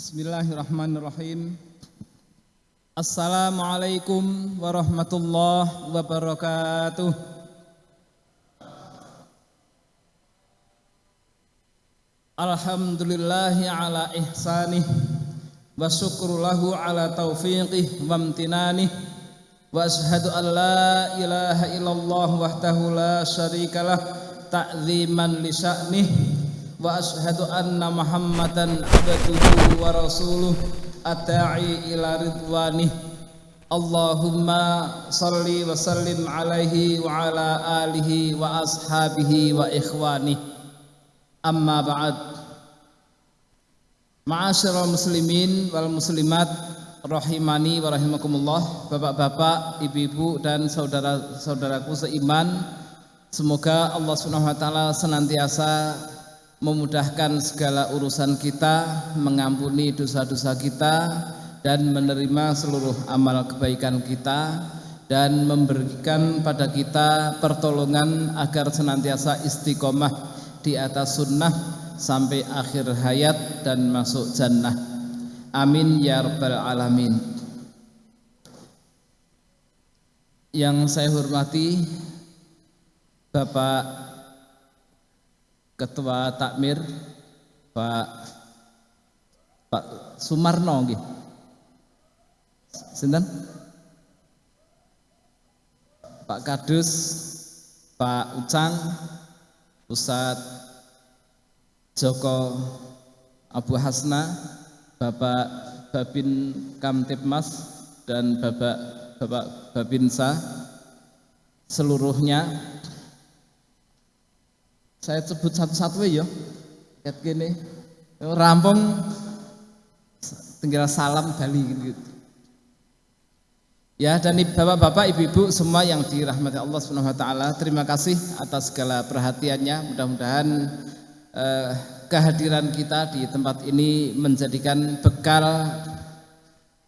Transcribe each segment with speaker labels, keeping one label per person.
Speaker 1: Bismillahirrahmanirrahim. Assalamualaikum warahmatullahi wabarakatuh. Alhamdulillahi ala ihsanih wa syukru lahu ala taufiqih wa amtinanih wa ashhadu an la ilaha illallah wahdahu la syarikalah ta'ziman li sya'nih wa ashhadu anna muhammadan abduhu wa rasuluh ata'i ila ridwanih Allahumma salli wa sallim alaihi wa ala alihi wa ashabihi wa ikhwanih amma ba'd. Ma'asyiral muslimin wal muslimat rahimani wa rahimakumullah. Bapak-bapak, ibu-ibu dan saudara-saudaraku seiman Semoga Allah Subhanahu wa taala senantiasa memudahkan segala urusan kita, mengampuni dosa-dosa kita dan menerima seluruh amal kebaikan kita dan memberikan pada kita pertolongan agar senantiasa istiqomah di atas sunnah sampai akhir hayat dan masuk jannah. Amin ya rabbal alamin. Yang saya hormati Bapak Ketua Takmir Pak Pak Sumarno nggih. Sinten? Pak Kadus, Pak Ucang, Ustadz Joko Abu Hasna, Bapak Babin Kamtipmas dan Bapak Bapak Babinsa seluruhnya saya sebut satu-satu ya. Kayak gini. Rampung tinggal salam Bali gitu. Ya dan bapak-bapak, ibu-ibu semua yang dirahmati Allah Subhanahu wa taala, terima kasih atas segala perhatiannya. Mudah-mudahan eh, kehadiran kita di tempat ini menjadikan bekal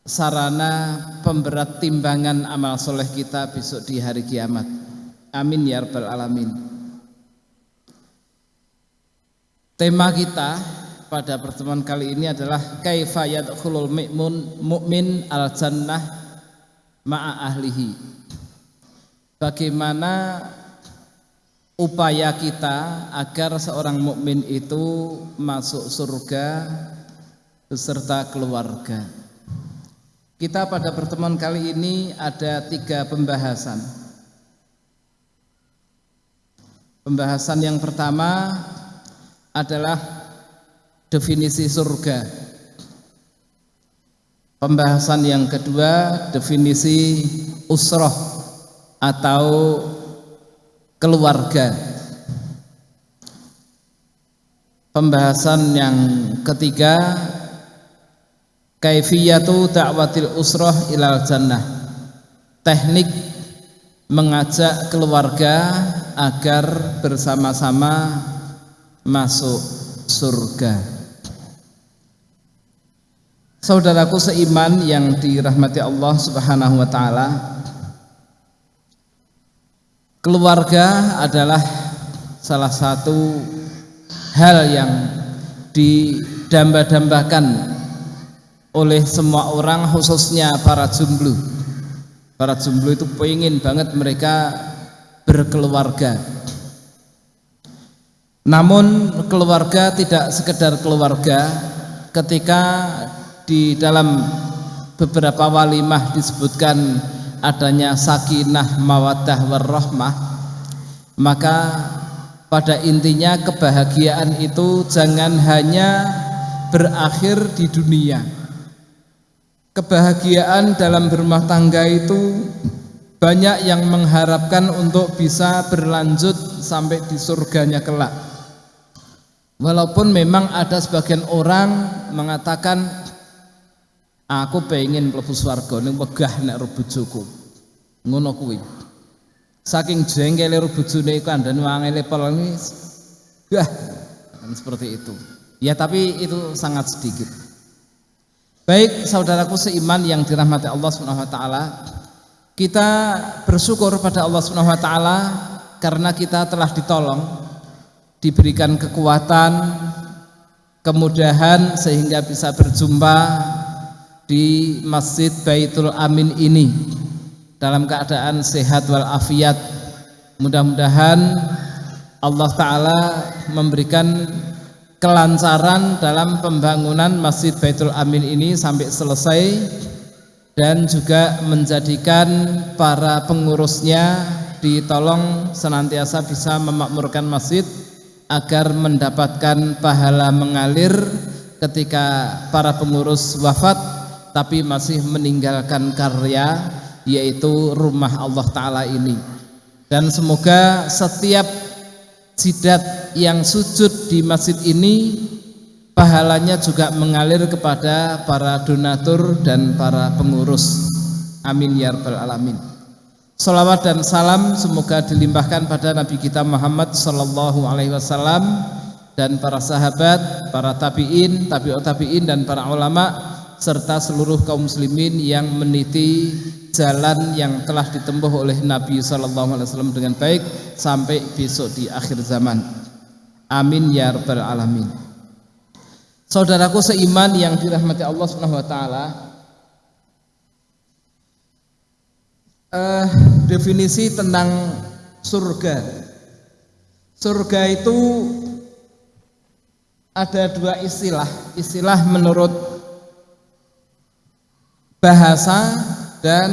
Speaker 1: sarana pemberat timbangan amal soleh kita besok di hari kiamat. Amin ya rabbal alamin. Tema kita pada pertemuan kali ini adalah kaifa yadkhulul mu'min mu'min al jannah ma'a ahlihi. Bagaimana upaya kita agar seorang mukmin itu masuk surga beserta keluarga. Kita pada pertemuan kali ini ada tiga pembahasan. Pembahasan yang pertama adalah definisi surga. Pembahasan yang kedua definisi usroh atau keluarga. Pembahasan yang ketiga kaifiyatu da'watil usroh ilal jannah. Teknik mengajak keluarga agar bersama-sama masuk surga. Saudaraku seiman yang dirahmati Allah Subhanahu wa taala. Keluarga adalah salah satu hal yang didamba-dambakan oleh semua orang khususnya para jomblo. Para jomblo itu pengen banget mereka berkeluarga namun keluarga tidak sekedar keluarga. Ketika di dalam beberapa walimah disebutkan adanya sakinah mawaddah warahmah maka pada intinya kebahagiaan itu jangan hanya berakhir di dunia. Kebahagiaan dalam berumah tangga itu banyak yang mengharapkan untuk bisa berlanjut sampai di surganya kelak Walaupun memang ada sebagian orang mengatakan aku pengen mlebu swarga ning wegah nek ro bojoku. Ngono kuwi. Saking jengkele ro bojone iku andane wangele peleng Wah, seperti itu. Ya tapi itu sangat sedikit. Baik saudaraku seiman yang dirahmati Allah Subhanahu wa taala, kita bersyukur pada Allah Subhanahu wa taala karena kita telah ditolong diberikan kekuatan kemudahan sehingga bisa berjumpa di Masjid Baitul Amin ini dalam keadaan sehat walafiat. Mudah-mudahan Allah Ta'ala memberikan kelancaran dalam pembangunan Masjid Baitul Amin ini sampai selesai dan juga menjadikan para pengurusnya ditolong senantiasa bisa memakmurkan masjid agar mendapatkan pahala mengalir ketika para pengurus wafat tapi masih meninggalkan karya yaitu rumah Allah Ta'ala ini. Dan semoga setiap jidat yang sujud di masjid ini pahalanya juga mengalir kepada para donatur dan para pengurus. Amin ya rabbal alamin Salawat dan salam semoga dilimpahkan pada Nabi kita Muhammad Sallallahu Alaihi Wasallam dan para sahabat, para tabiin, tabiut tabiin dan para ulama serta seluruh kaum muslimin yang meniti jalan yang telah ditempuh oleh Nabi Sallallahu Alaihi Wasallam dengan baik sampai besok di akhir zaman. Amin ya rabbal alamin. Saudaraku seiman yang dirahmati Allah Subhanahu wa taala, uh, definisi tentang surga. Surga itu ada dua istilah. Istilah menurut bahasa dan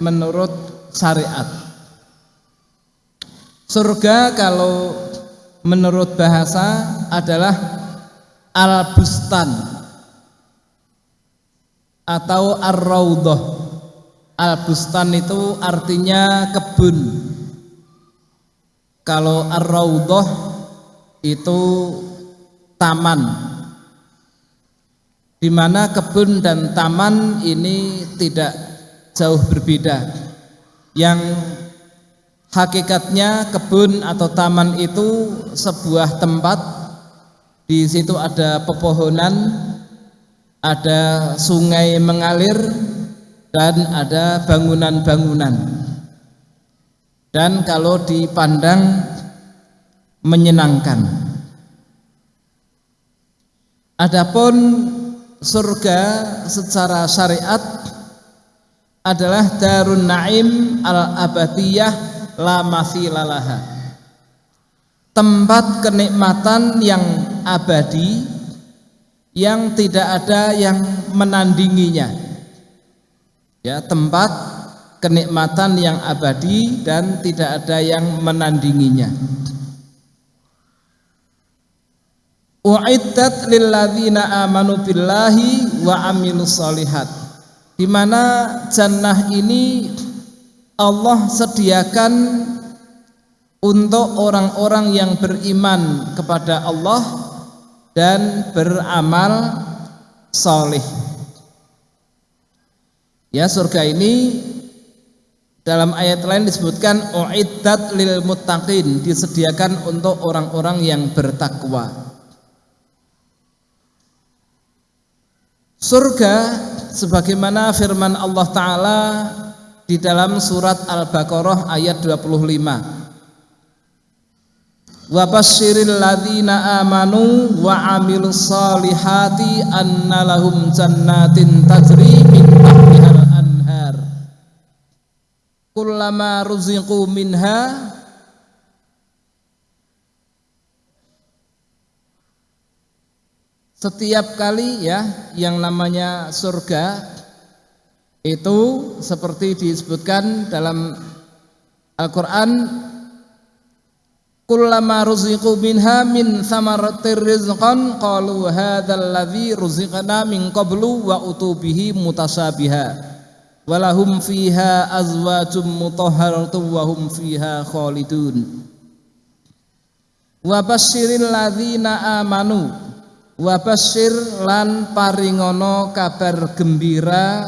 Speaker 1: menurut syariat. Surga kalau menurut bahasa adalah al-bustan atau ar-raudhah. Al-bustan itu artinya kebun. Kalau ar-raudhah itu taman. Di mana kebun dan taman ini tidak jauh berbeda. Yang hakikatnya kebun atau taman itu sebuah tempat di situ ada pepohonan, ada sungai mengalir, dan ada bangunan-bangunan. Dan kalau dipandang menyenangkan. Adapun surga secara syariat adalah darun naim al-abadiyah la mathilalaha tempat kenikmatan yang abadi yang tidak ada yang menandinginya ya tempat kenikmatan yang abadi dan tidak ada yang menandinginya U'iddat lilladzina amanu billahi wa amilus di mana jannah ini Allah sediakan untuk orang-orang yang beriman kepada Allah dan beramal soleh. Ya surga ini dalam ayat lain disebutkan uiddat lil muttaqin disediakan untuk orang-orang yang bertakwa. Surga sebagaimana firman Allah taala di dalam surat Al-Baqarah ayat 25 wa basyiril ladzina amanu wa amilus solihati anna jannatin tajri min tahtihal anhar kullama ruziqu minha setiap kali ya yang namanya surga itu seperti disebutkan dalam Al-Qur'an kullama ruziqu minha min thamaratir rizqan qalu hadzal ladzi ruziqna min qablu wa utubihi mutasabiha walahum fiha azwajum mutahharatun wa hum fiha khalidun. Wa basyiril ladzina amanu wa basyir lan paringono kabar gembira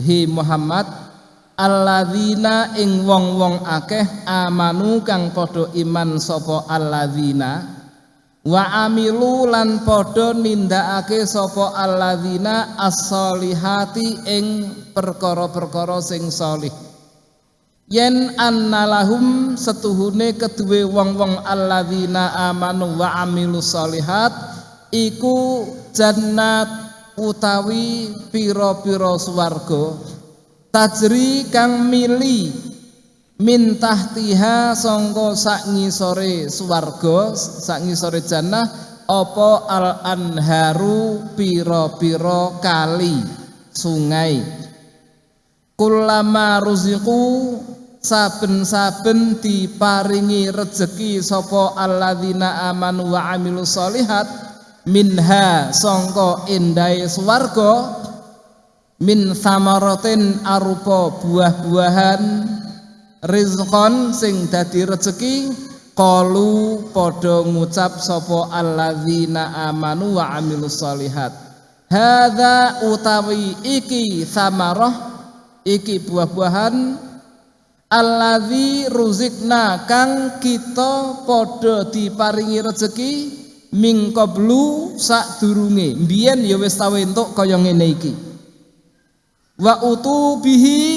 Speaker 1: hi Muhammad alladzina ing wong-wong akeh amanu kang padha iman sapa alladzina wa amilu lan padha nindakake sapa alladzina as-solihati ing perkara-perkara sing solih yen annalahum setuhune keduwe wong-wong alladzina amanu wa amilu solihat iku jannat utawi piro-piro swarga. Tajri kang mili min tahtiha sangka sak ngisore swarga sak ngisore jannah apa al anharu piro-piro kali sungai. Kulama ruziku saben-saben diparingi rejeki sapa alladzina amanu wa amilu solihat minha sangka indai swarga min samaratin arupa buah-buahan rizqon sing dadi rezeki qalu padha ngucap sapa alladzina amanu wa amilus solihat hadza utawi iki samarah iki buah-buahan alladzi ruzikna kang kita padha diparingi rezeki ming qablu sadurunge. Mbiyen ya wis tau entuk kaya ngene iki. Wa utubihi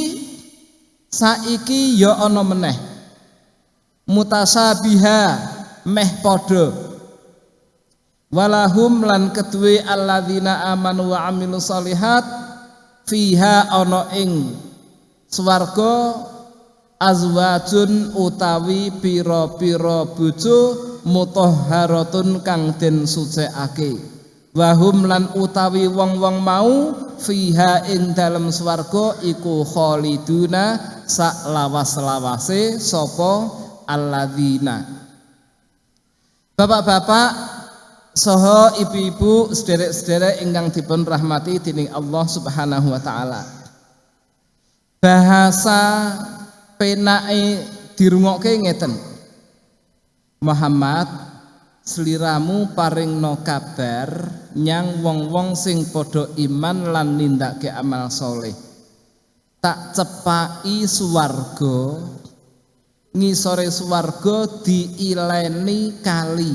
Speaker 1: saiki ya ana meneh. Mutasabiha meh padha. Walahum lan kedue alladzina amanu wa amilus solihat fiha ana ing swarga azwajun utawi pira-pira bojo mutahharatun kang den sucekake wahum lan utawi wong-wong mau fiha ing dalem swarga iku khaliduna sak lawas-lawase sapa alladzina Bapak-bapak soho ibu-ibu sederek-sederek ingkang dipun rahmati dening Allah Subhanahu wa taala. Bahasa penake dirungokke ngeten. Muhammad sliramu paring no kabar nyang wong-wong sing padha iman lan nindakake amal soleh. Tak cepai suwarga ngisore suwarga diileni kali.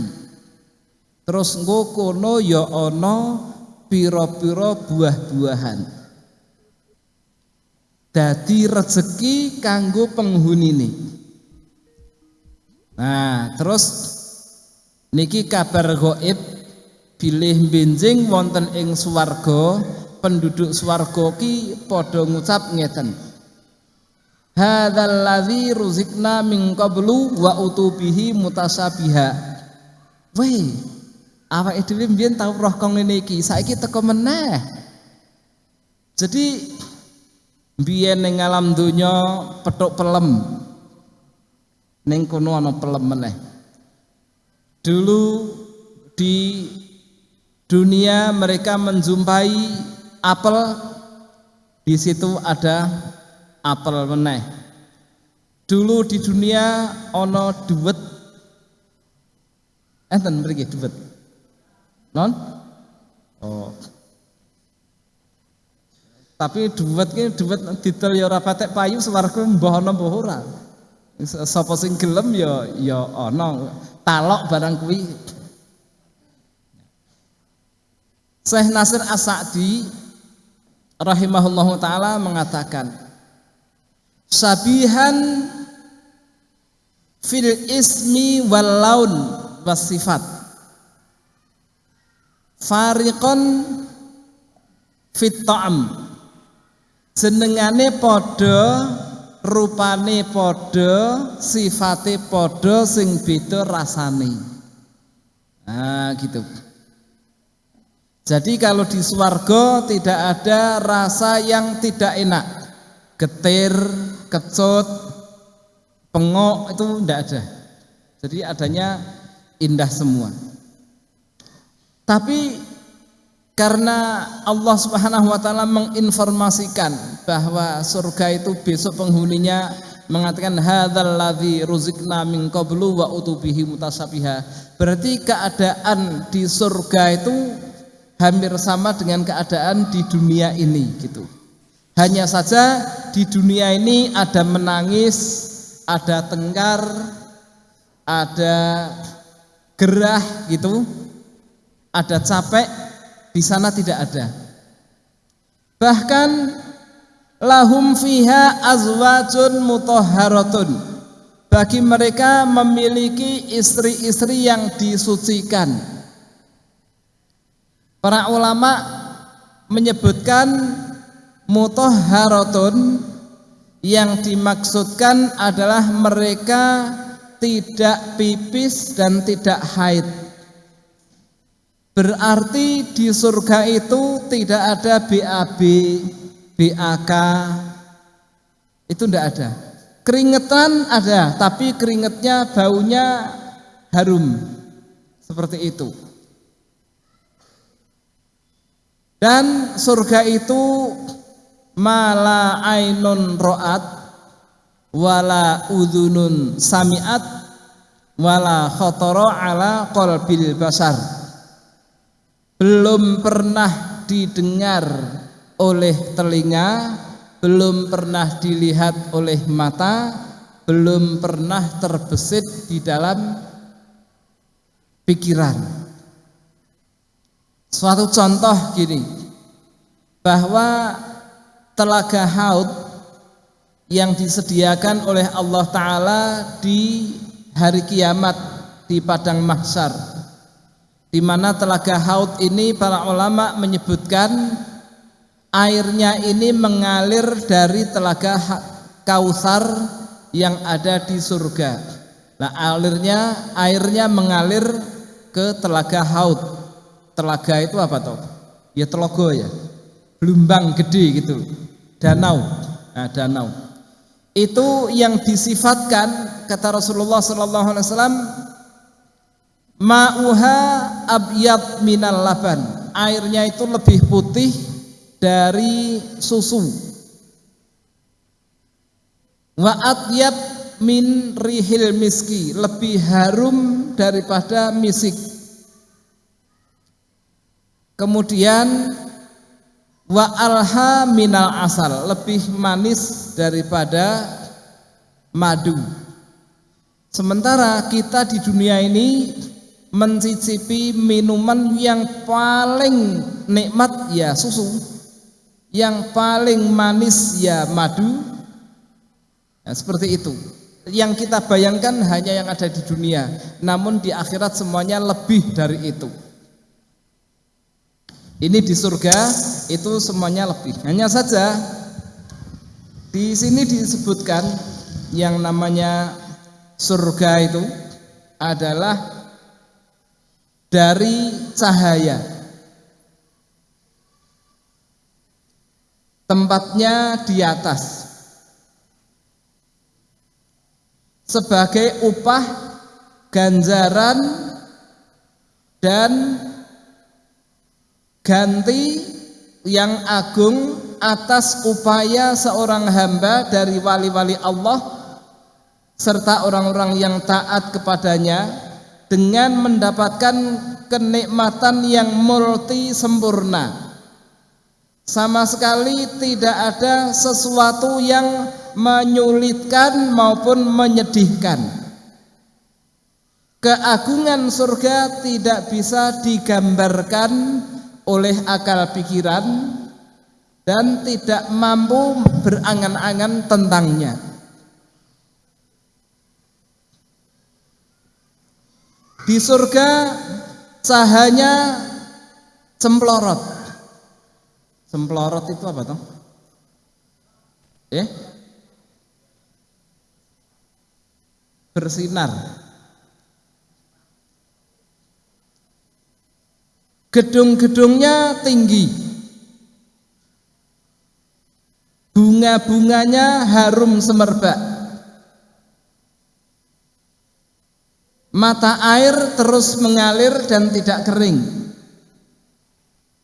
Speaker 1: Terus engko kono ya ana pira-pira buah-buahan. Dadi rezeki kanggo penghunine nah terus niki kabar gaib bilih benjing wonten ing suwarga penduduk swarga ki padha ngucap ngeten Hadzal ladzi ruzikna min qablu wa utubihi mutasabiha. Weh, awake dhewe mbiyen tau roh kong ngene iki, saiki teko meneh. Jadi mbiyen ning alam donya petuk pelem. Ning kono ana pelem meneh. Dulu di dunia mereka menjumpai apel di situ ada apel meneh. Dulu di dunia ono duet enten mriki duet non? Oh. Tapi duet ki duet didol ya ora patek payu swarga mbah ana mbah ora. Sapa sing gelem ya ya ana talok barang kuwi. Syekh Nasir As-Sa'di rahimahullahu taala mengatakan sabihan fil ismi wal laun was sifat. Fariqon fit ta'am. Jenengane padha rupane padha sifate padha sing beda rasane nah gitu jadi kalau di swarga tidak ada rasa yang tidak enak. Getir, kecut, pengok itu tidak ada. Jadi adanya indah semua. Tapi karena Allah Subhanahu wa taala menginformasikan bahwa surga itu besok penghuninya mengatakan hadzal ladzi ruzikna min qablu wa utubihi mutasabiha. Berarti keadaan di surga itu hampir sama dengan keadaan di dunia ini gitu. Hanya saja di dunia ini ada menangis, ada tengkar, ada gerah gitu, ada capek, di sana tidak ada. Bahkan lahum fiha azwajun mutahharatun. Bagi mereka memiliki istri-istri yang disucikan Para ulama menyebutkan mutahharatun yang dimaksudkan adalah mereka tidak pipis dan tidak haid. Berarti di surga itu tidak ada BAB, BAK, itu tidak ada. Keringetan ada, tapi keringetnya baunya harum. Seperti itu. Dan surga itu mala ainun ro'at wala udhunun sami'at wala khotoro ala qalbil basar. Belum pernah didengar oleh telinga belum pernah dilihat oleh mata, belum pernah terbesit di dalam pikiran. Suatu contoh gini, bahwa telaga haud yang disediakan oleh Allah Ta'ala di hari kiamat di padang mahsyar di mana telaga haud ini para ulama menyebutkan airnya ini mengalir dari telaga Kausar yang ada di surga. Nah, alirnya airnya mengalir ke telaga Haud. Telaga itu apa toh? Ya telogo ya. Belumbang gede gitu. Danau. Nah, danau. Itu yang disifatkan kata Rasulullah sallallahu alaihi wasallam ma'uha abyad minal laban. Airnya itu lebih putih dari susu. Wa atyab min rihil miski. Lebih harum daripada misik. Kemudian wa alha minal asal. Lebih manis daripada madu. Sementara kita di dunia ini mencicipi minuman yang paling nikmat ya susu. Yang paling manis ya madu. Ya, seperti itu. Yang kita bayangkan hanya yang ada di dunia. Namun di akhirat semuanya lebih dari itu. Ini di surga itu semuanya lebih. Hanya saja di sini disebutkan yang namanya surga itu adalah dari cahaya. Tempatnya di atas. Sebagai upah ganjaran dan ganti yang agung atas upaya seorang hamba dari wali-wali Allah serta orang-orang yang taat kepadanya dengan mendapatkan kenikmatan yang multi sempurna sama sekali tidak ada sesuatu yang menyulitkan maupun menyedihkan. Keagungan surga tidak bisa digambarkan oleh akal pikiran dan tidak mampu berangan-angan tentangnya. Di surga cahaya cemplorot Semplorot itu apa toh? Eh? Bersinar. Gedung-gedungnya tinggi. Bunga-bunganya harum semerbak. Mata air terus mengalir dan tidak kering.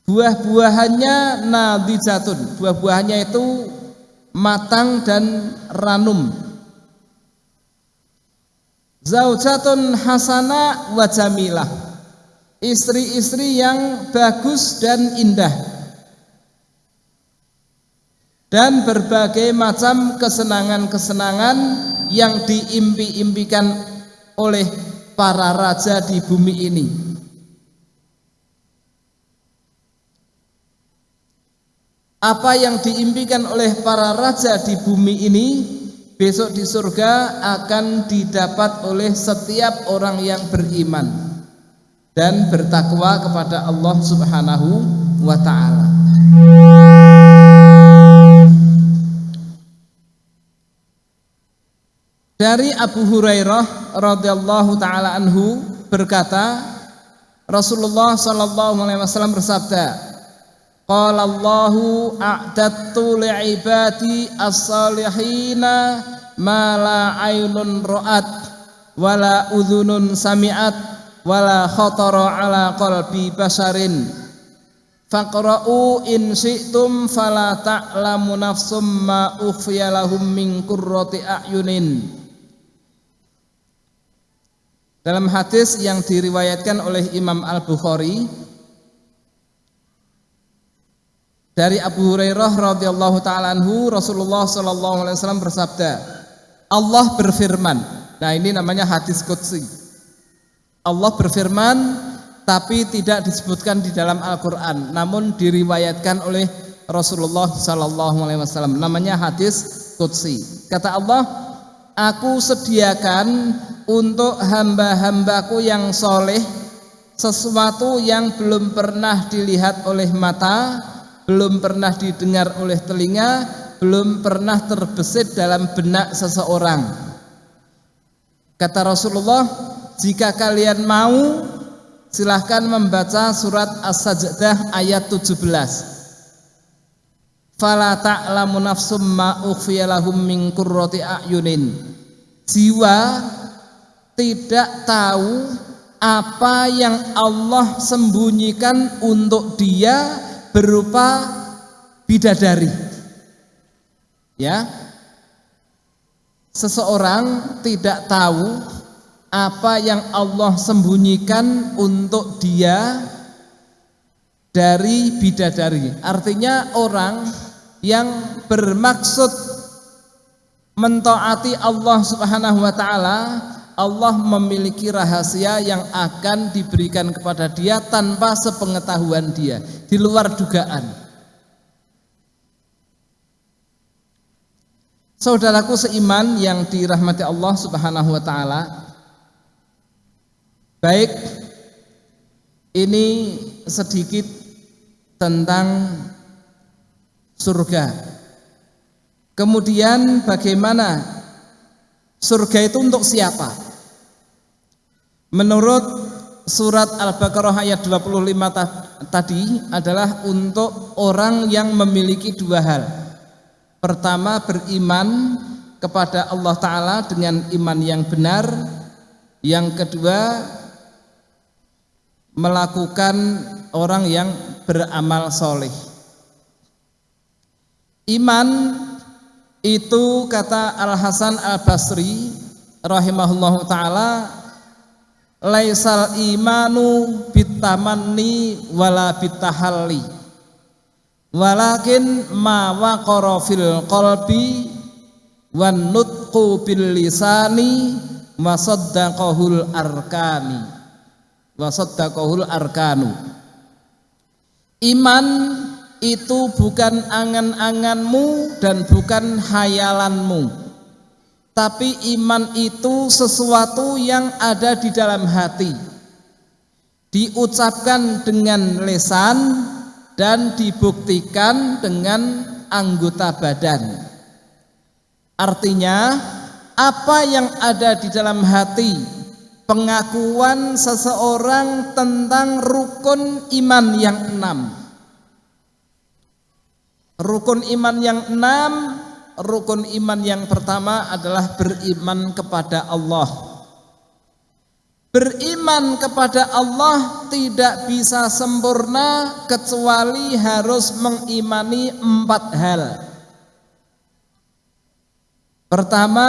Speaker 1: Buah-buahannya nadijatun. Buah-buahannya itu matang dan ranum. Zaujatun hasana wa jamilah. Istri-istri yang bagus dan indah. Dan berbagai macam kesenangan-kesenangan yang diimpi-impikan oleh para raja di bumi ini. apa yang diimpikan oleh para raja di bumi ini besok di surga akan didapat oleh setiap orang yang beriman dan bertakwa kepada Allah Subhanahu wa taala. Dari Abu Hurairah radhiyallahu taala anhu berkata, Rasulullah sallallahu alaihi wasallam bersabda, Qala Allahu a'dattu li'ibati as-salihina ma la aynun ra'at wala udhunun sami'at wala khatara ala qalbi basarin faqra'u in syi'tum fala ta'lamu nafsum ma ukhfiya lahum min qurrati a'yunin dalam hadis yang diriwayatkan oleh Imam Al-Bukhari dari Abu Hurairah radhiyallahu taala Rasulullah sallallahu alaihi wasallam bersabda Allah berfirman. Nah ini namanya hadis qudsi. Allah berfirman tapi tidak disebutkan di dalam Al-Qur'an namun diriwayatkan oleh Rasulullah sallallahu alaihi wasallam. Namanya hadis qudsi. Kata Allah aku sediakan untuk hamba-hambaku yang soleh sesuatu yang belum pernah dilihat oleh mata, belum pernah didengar oleh telinga, belum pernah terbesit dalam benak seseorang. Kata Rasulullah, jika kalian mau, silahkan membaca surat As-Sajdah ayat 17. Fala ta'lamu nafsum ma lahum min qurrati a'yunin. Jiwa tidak tahu apa yang Allah sembunyikan untuk dia berupa bidadari. Ya. Seseorang tidak tahu apa yang Allah sembunyikan untuk dia dari bidadari. Artinya orang yang bermaksud mentaati Allah Subhanahu wa taala Allah memiliki rahasia yang akan diberikan kepada dia tanpa sepengetahuan dia, di luar dugaan. Saudaraku seiman yang dirahmati Allah Subhanahu wa taala. Baik ini sedikit tentang surga. Kemudian bagaimana surga itu untuk siapa? Menurut surat Al-Baqarah ayat 25 tadi adalah untuk orang yang memiliki dua hal. Pertama beriman kepada Allah Ta'ala dengan iman yang benar. Yang kedua melakukan orang yang beramal soleh. Iman itu kata Al Hasan Al Basri rahimahullahu taala laisal imanu bitamanni wala bitahalli. Walakin ma waqara fil qalbi wan nutqu bil lisani wa saddaqahul arkani. Wa saddaqahul arkanu. Iman itu bukan angan-anganmu dan bukan hayalanmu tapi iman itu sesuatu yang ada di dalam hati. Diucapkan dengan lesan dan dibuktikan dengan anggota badan. Artinya, apa yang ada di dalam hati, pengakuan seseorang tentang rukun iman yang enam. Rukun iman yang enam rukun iman yang pertama adalah beriman kepada Allah. Beriman kepada Allah tidak bisa sempurna kecuali harus mengimani empat hal. Pertama,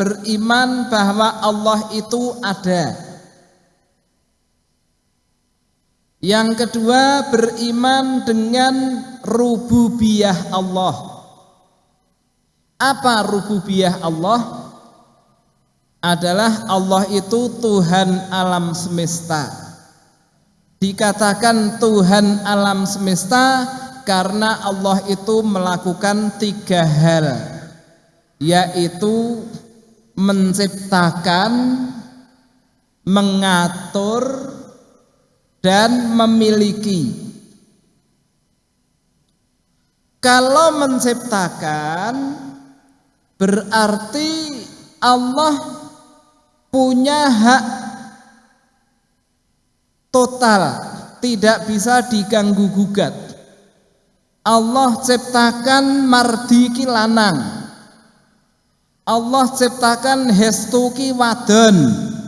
Speaker 1: beriman bahwa Allah itu ada. Yang kedua, beriman dengan rububiyah Allah. Apa rububiyah Allah? Adalah Allah itu Tuhan alam semesta. Dikatakan Tuhan alam semesta karena Allah itu melakukan tiga hal, yaitu menciptakan, mengatur, dan memiliki. Kalau menciptakan berarti Allah punya hak total, tidak bisa diganggu gugat. Allah ciptakan mardiki lanang. Allah ciptakan hestuki wadon.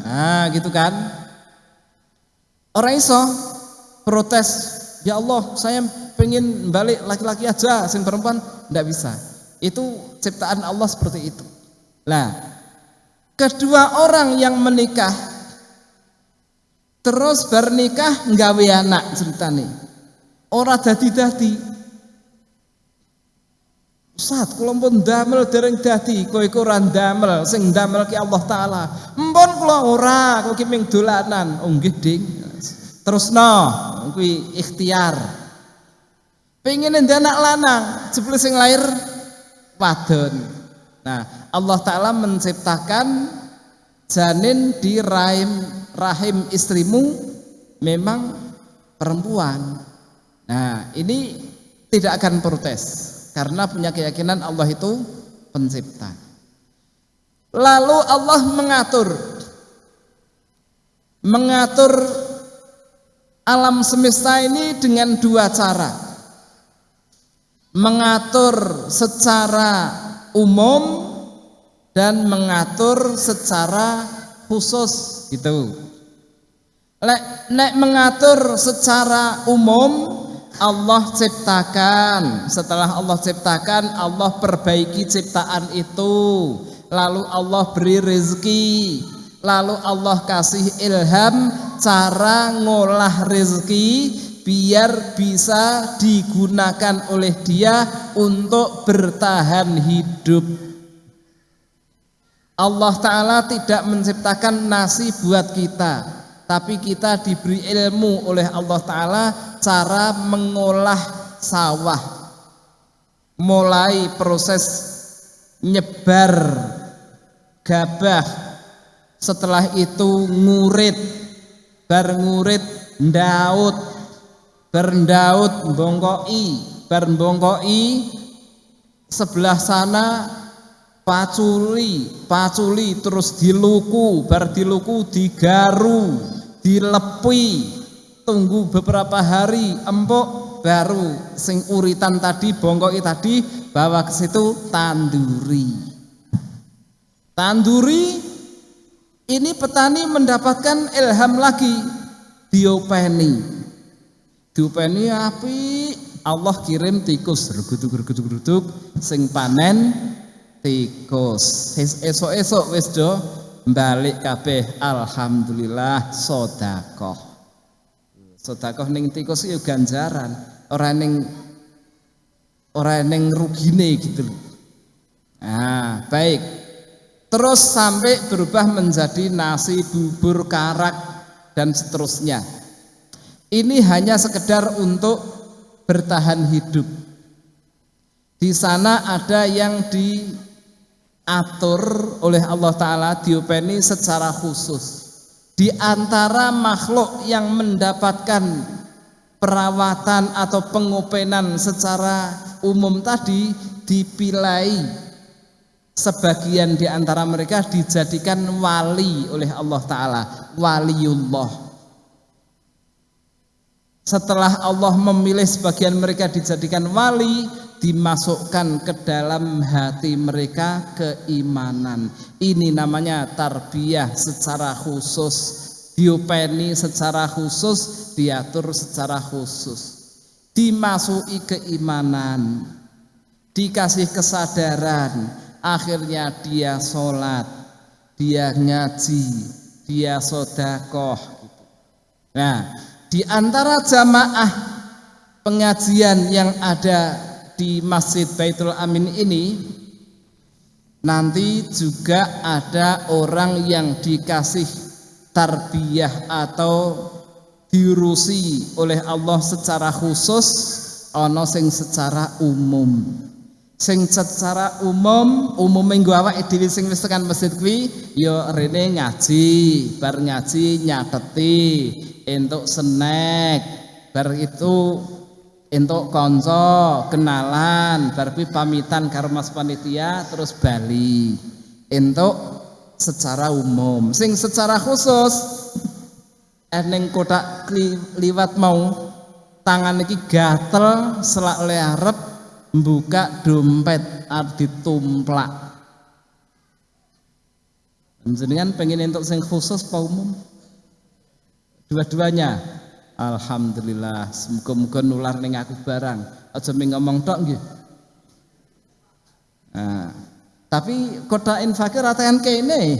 Speaker 1: Nah, gitu kan? Orang iso protes, ya Allah, saya pengen balik laki-laki aja, sing perempuan tidak bisa. Itu ciptaan Allah seperti itu. Nah, kedua orang yang menikah terus bernikah nggawe anak ceritane. Ora dadi-dadi. Ustaz, kula pun damel dereng dadi, kowe iku ora damel, sing damel ki Allah taala. Mpun kula ora, kok ki ming dolanan. Oh nggih, Ding. Terusno, kuwi ikhtiar. Pengen anak lanang, jebule sing lahir wadon. Nah, Allah taala menciptakan janin di rahim rahim istrimu memang perempuan. Nah, ini tidak akan protes karena punya keyakinan Allah itu pencipta. Lalu Allah mengatur mengatur alam semesta ini dengan dua cara. Mengatur secara umum dan mengatur secara khusus gitu. Lek, nek mengatur secara umum Allah ciptakan. Setelah Allah ciptakan, Allah perbaiki ciptaan itu. Lalu Allah beri rezeki. Lalu Allah kasih ilham cara ngolah rezeki biar bisa digunakan oleh dia untuk bertahan hidup. Allah Ta'ala tidak menciptakan nasi buat kita Tapi kita diberi ilmu oleh Allah Ta'ala Cara mengolah sawah Mulai proses nyebar gabah setelah itu ngurit bar ngurit ndaut bar ndaut bongkoi bar bongkoi sebelah sana paculi paculi terus diluku bar diluku digaru dilepi. Tunggu beberapa hari empuk baru sing uritan tadi bongkoi tadi bawa ke situ tanduri. Tanduri ini petani mendapatkan ilham lagi diopeni diopeni api. Allah kirim tikus. Ruguduk-ruguduk sing panen tikus. Esok-esok wis do balik kabeh. Alhamdulillah sodakoh. Sodakoh ning tikus itu ganjaran. Orang ning orang ning rugine gitu nah baik. Terus sampai berubah menjadi nasi bubur karak dan seterusnya ini hanya sekedar untuk bertahan hidup. Di sana ada yang diatur oleh Allah Ta'ala diopeni secara khusus. Di antara makhluk yang mendapatkan perawatan atau pengopenan secara umum tadi dipilai sebagian di antara mereka dijadikan wali oleh Allah Ta'ala waliullah setelah Allah memilih sebagian mereka dijadikan wali dimasukkan ke dalam hati mereka keimanan. Ini namanya tarbiyah secara khusus. Diopeni secara khusus diatur secara khusus. Dimasuki keimanan. Dikasih kesadaran. Akhirnya dia sholat. Dia ngaji. Dia sodakoh. Nah di antara jamaah pengajian yang ada di Masjid Baitul Amin ini nanti juga ada orang yang dikasih tarbiyah atau diurusi oleh Allah secara khusus ono sing secara umum. Sing secara umum umum minggu awak dhewe sing wis tekan masjid kuwi ya rene ngaji bar ngaji nyateti entuk snack. Bar itu entuk konco kenalan bar pamitan karo Mas panitia terus bali. Entuk secara umum. Sing secara khusus eneng kotak liwat mau tangan iki gatel selak le buka dompet arep tumplak jenengan pengen untuk sing khusus apa umum dua-duanya. Alhamdulillah. Semoga-moga nular ning aku barang. Aja ngomong tok nggih. Nah, tapi kota infakir ratakan kene.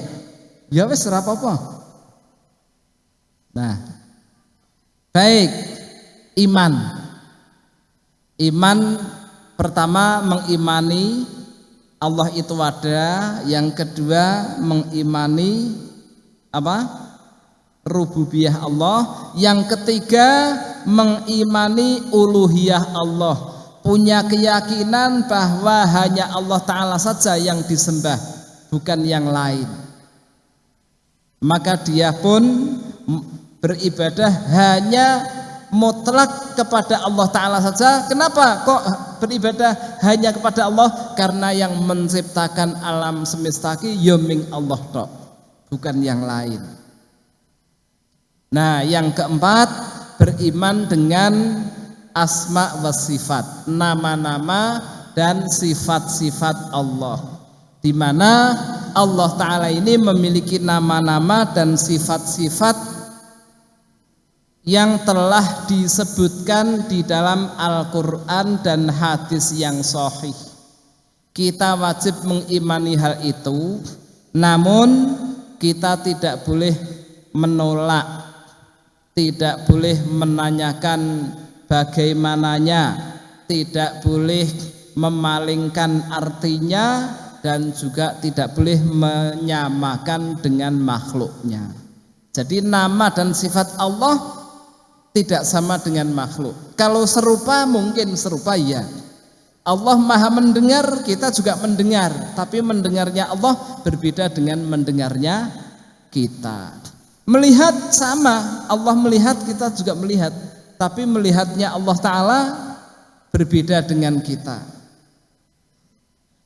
Speaker 1: Ya wis ora apa-apa. Nah baik. Iman. Iman pertama mengimani Allah itu ada, yang kedua mengimani apa? Rububiyah Allah, yang ketiga mengimani uluhiyah Allah, punya keyakinan bahwa hanya Allah taala saja yang disembah, bukan yang lain. Maka dia pun beribadah hanya mutlak kepada Allah Ta'ala saja. Kenapa kok beribadah hanya kepada Allah? Karena yang menciptakan alam semesta yoming ya Allah tok. Bukan yang lain nah yang keempat beriman dengan asma wa sifat nama-nama dan sifat-sifat Allah di mana Allah Ta'ala ini memiliki nama-nama dan sifat-sifat yang telah disebutkan di dalam Al-Quran dan hadis yang sahih. Kita wajib mengimani hal itu, namun kita tidak boleh menolak, tidak boleh menanyakan bagaimananya, tidak boleh memalingkan artinya dan juga tidak boleh menyamakan dengan makhluknya. Jadi nama dan sifat Allah tidak sama dengan makhluk. Kalau serupa mungkin serupa ya. Allah Maha mendengar, kita juga mendengar, tapi mendengarnya Allah berbeda dengan mendengarnya kita. Melihat sama, Allah melihat, kita juga melihat, tapi melihatnya Allah taala berbeda dengan kita.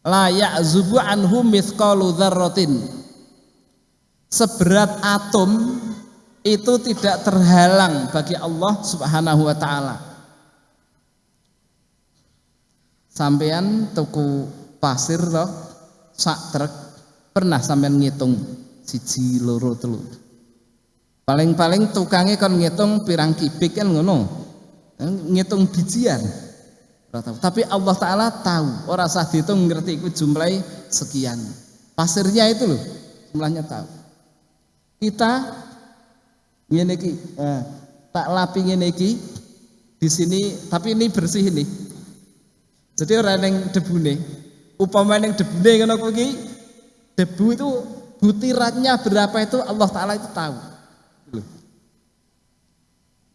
Speaker 1: La ya'zubu anhu mithqalu dzarratin. Seberat atom itu tidak terhalang bagi Allah Subhanahu wa taala. Sampean tuku pasir toh sak truk pernah sampean ngitung siji loro telu. Paling-paling tukangnya kan ngitung pirang kibik kan ngono. Ngitung bijian. Tapi Allah Ta'ala tahu Orang sah dihitung ngerti itu jumlahnya sekian Pasirnya itu loh Jumlahnya tahu Kita iki eh, tak lapi iki di sini tapi ini bersih ini jadi orang yang debune upama yang ngono kuwi debu itu butirannya berapa itu Allah taala itu tahu.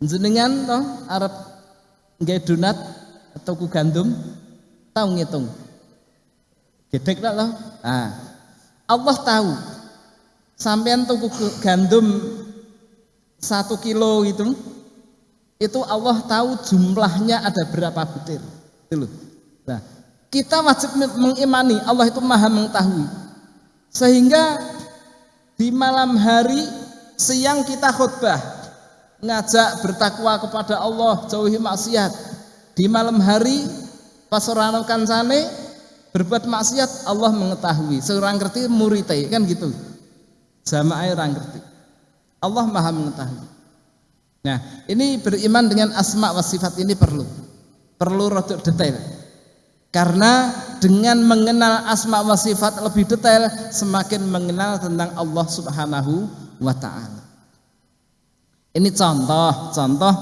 Speaker 1: Jenengan toh Arab nggak donat atau ku gandum tahu ngitung. Gedek tak loh nah, Allah tahu. Sampean tuku gandum satu kilo itu itu Allah tahu jumlahnya ada berapa butir. Itu loh. Nah, kita wajib mengimani. Allah itu maha mengetahui. Sehingga di malam hari siang kita khutbah ngajak bertakwa kepada Allah jauhi maksiat di malam hari pas orang kancane berbuat maksiat Allah mengetahui seorang ngerti muridai kan gitu sama orang ngerti Allah maha mengetahui. Nah, ini beriman dengan asma wa sifat ini perlu. Perlu rotok detail. Karena dengan mengenal asma wa sifat lebih detail, semakin mengenal tentang Allah Subhanahu wa taala. Ini contoh, contoh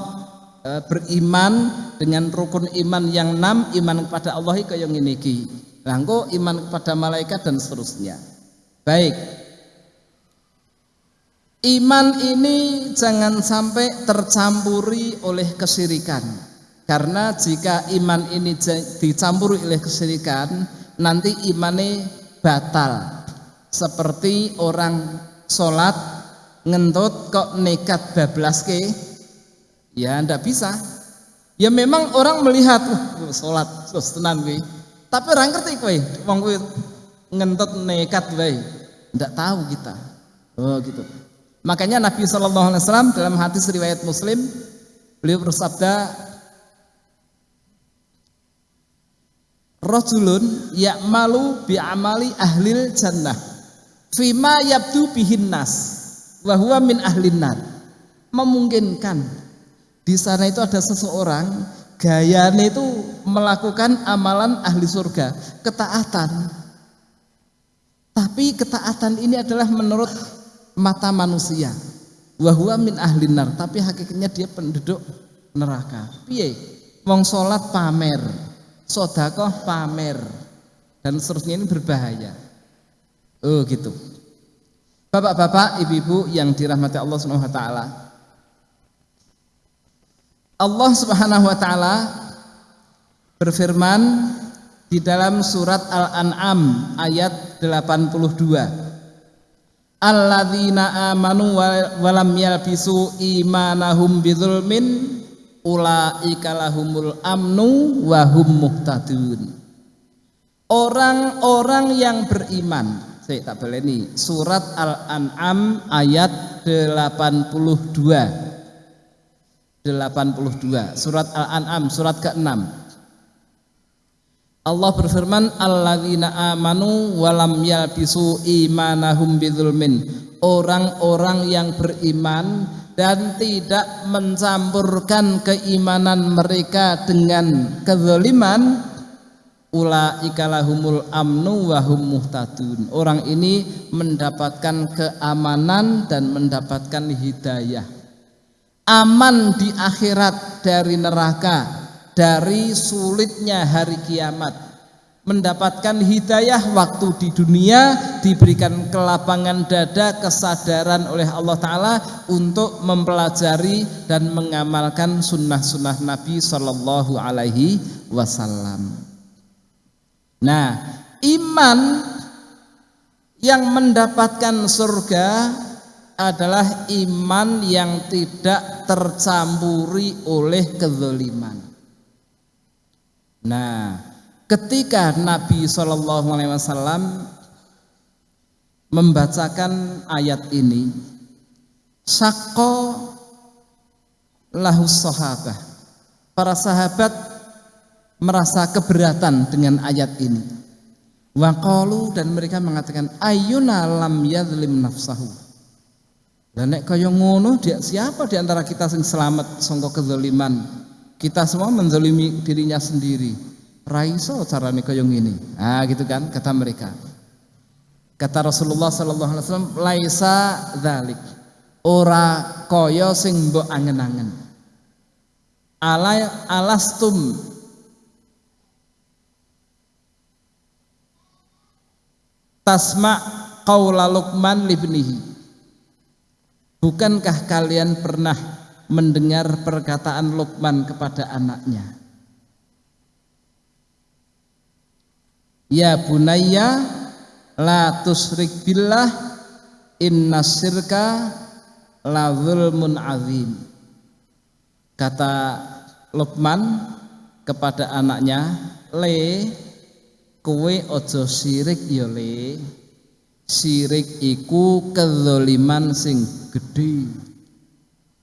Speaker 1: e, beriman dengan rukun iman yang enam, iman kepada Allah yang ini ki. Langko iman kepada malaikat dan seterusnya. Baik, Iman ini jangan sampai tercampuri oleh kesirikan. Karena jika iman ini dicampuri oleh kesirikan, nanti imannya batal. Seperti orang sholat ngentut kok nekat bablas ke Ya ndak bisa. Ya memang orang melihat uh, sholat terus tenan gue. Tapi orang ngerti kowe, wong ngentot nekat wae. Ndak tahu kita. Oh gitu. Makanya Nabi Shallallahu alaihi wasallam dalam hadis riwayat Muslim beliau bersabda Rajulun ya'malu bi'amali ahlil jannah fima yabdu bihin nas wa huwa min ahlin nar. Memungkinkan di sana itu ada seseorang gayanya itu melakukan amalan ahli surga, ketaatan. Tapi ketaatan ini adalah menurut mata manusia. Wa huwa min ahlin nar, tapi hakikatnya dia penduduk neraka. Piye? Wong salat pamer, sodakoh pamer dan seterusnya ini berbahaya oh gitu bapak-bapak ibu-ibu yang dirahmati Allah subhanahu wa ta'ala. Allah subhanahu wa ta'ala berfirman di dalam surat Al-An'am ayat 82 Alladzina amanu walam yalbisu imanahum bidzulmin ulaika lahumul amnu wa hum muhtadun. Orang-orang yang beriman saya tak ini surat Al-An'am ayat 82 82 surat Al-An'am surat ke-6 Allah berfirman alladzina amanu walam yalbisu imanahum bidzulmin orang-orang yang beriman dan tidak mencampurkan keimanan mereka dengan kezaliman ulaika lahumul amnu wa hum muhtadun. Orang ini mendapatkan keamanan dan mendapatkan hidayah. Aman di akhirat dari neraka dari sulitnya hari kiamat. Mendapatkan hidayah waktu di dunia diberikan kelapangan dada kesadaran oleh Allah Ta'ala untuk mempelajari dan mengamalkan sunnah-sunnah Nabi Shallallahu Alaihi Wasallam nah iman yang mendapatkan surga adalah iman yang tidak tercampuri oleh kezaliman nah ketika Nabi Shallallahu Alaihi Wasallam membacakan ayat ini, sako lahus sahabah. Para sahabat merasa keberatan dengan ayat ini. Waqalu dan mereka mengatakan ayuna lam yadlim nafsahu. Dan nek kaya ngono dia siapa di antara kita yang selamat sangka kezaliman? Kita semua menzalimi dirinya sendiri raiso carane kaya ngene. Ah gitu kan kata mereka. Kata Rasulullah sallallahu alaihi wasallam laisa dzalik. Ora kaya sing mbok angen-angen. Ala alastum tasma qaula Luqman libnihi. Bukankah kalian pernah mendengar perkataan Luqman kepada anaknya? Ya bunayya la tusrik billah inna syirka la zulmun azim. Kata Luqman kepada anaknya, "Le, kowe ojo sirik ya le. Sirik iku kezaliman sing gede."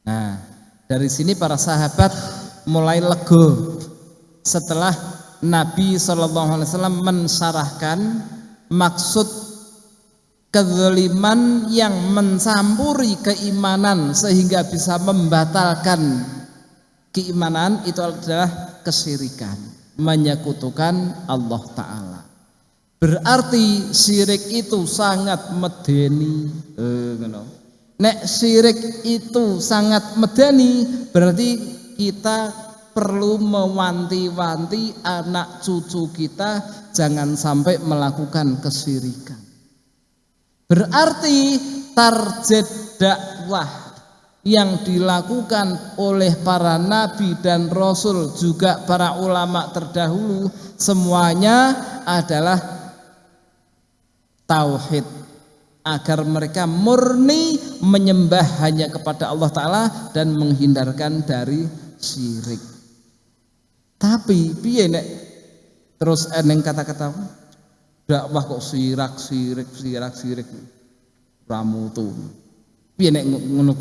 Speaker 1: Nah, dari sini para sahabat mulai lego setelah Nabi Wasallam mensarahkan maksud kezaliman yang mencampuri keimanan sehingga bisa membatalkan keimanan itu adalah kesirikan menyekutukan Allah Ta'ala. Berarti syirik itu sangat medeni. Eh, nek syirik itu sangat medeni berarti kita perlu mewanti-wanti anak cucu kita jangan sampai melakukan kesirikan. Berarti target dakwah yang dilakukan oleh para nabi dan rasul juga para ulama terdahulu semuanya adalah tauhid. Agar mereka murni menyembah hanya kepada Allah Ta'ala dan menghindarkan dari syirik. Tapi piye nek? Terus eneng kata-kata dakwah kok sirak sirik sirak sirik ramutu piye nek ngono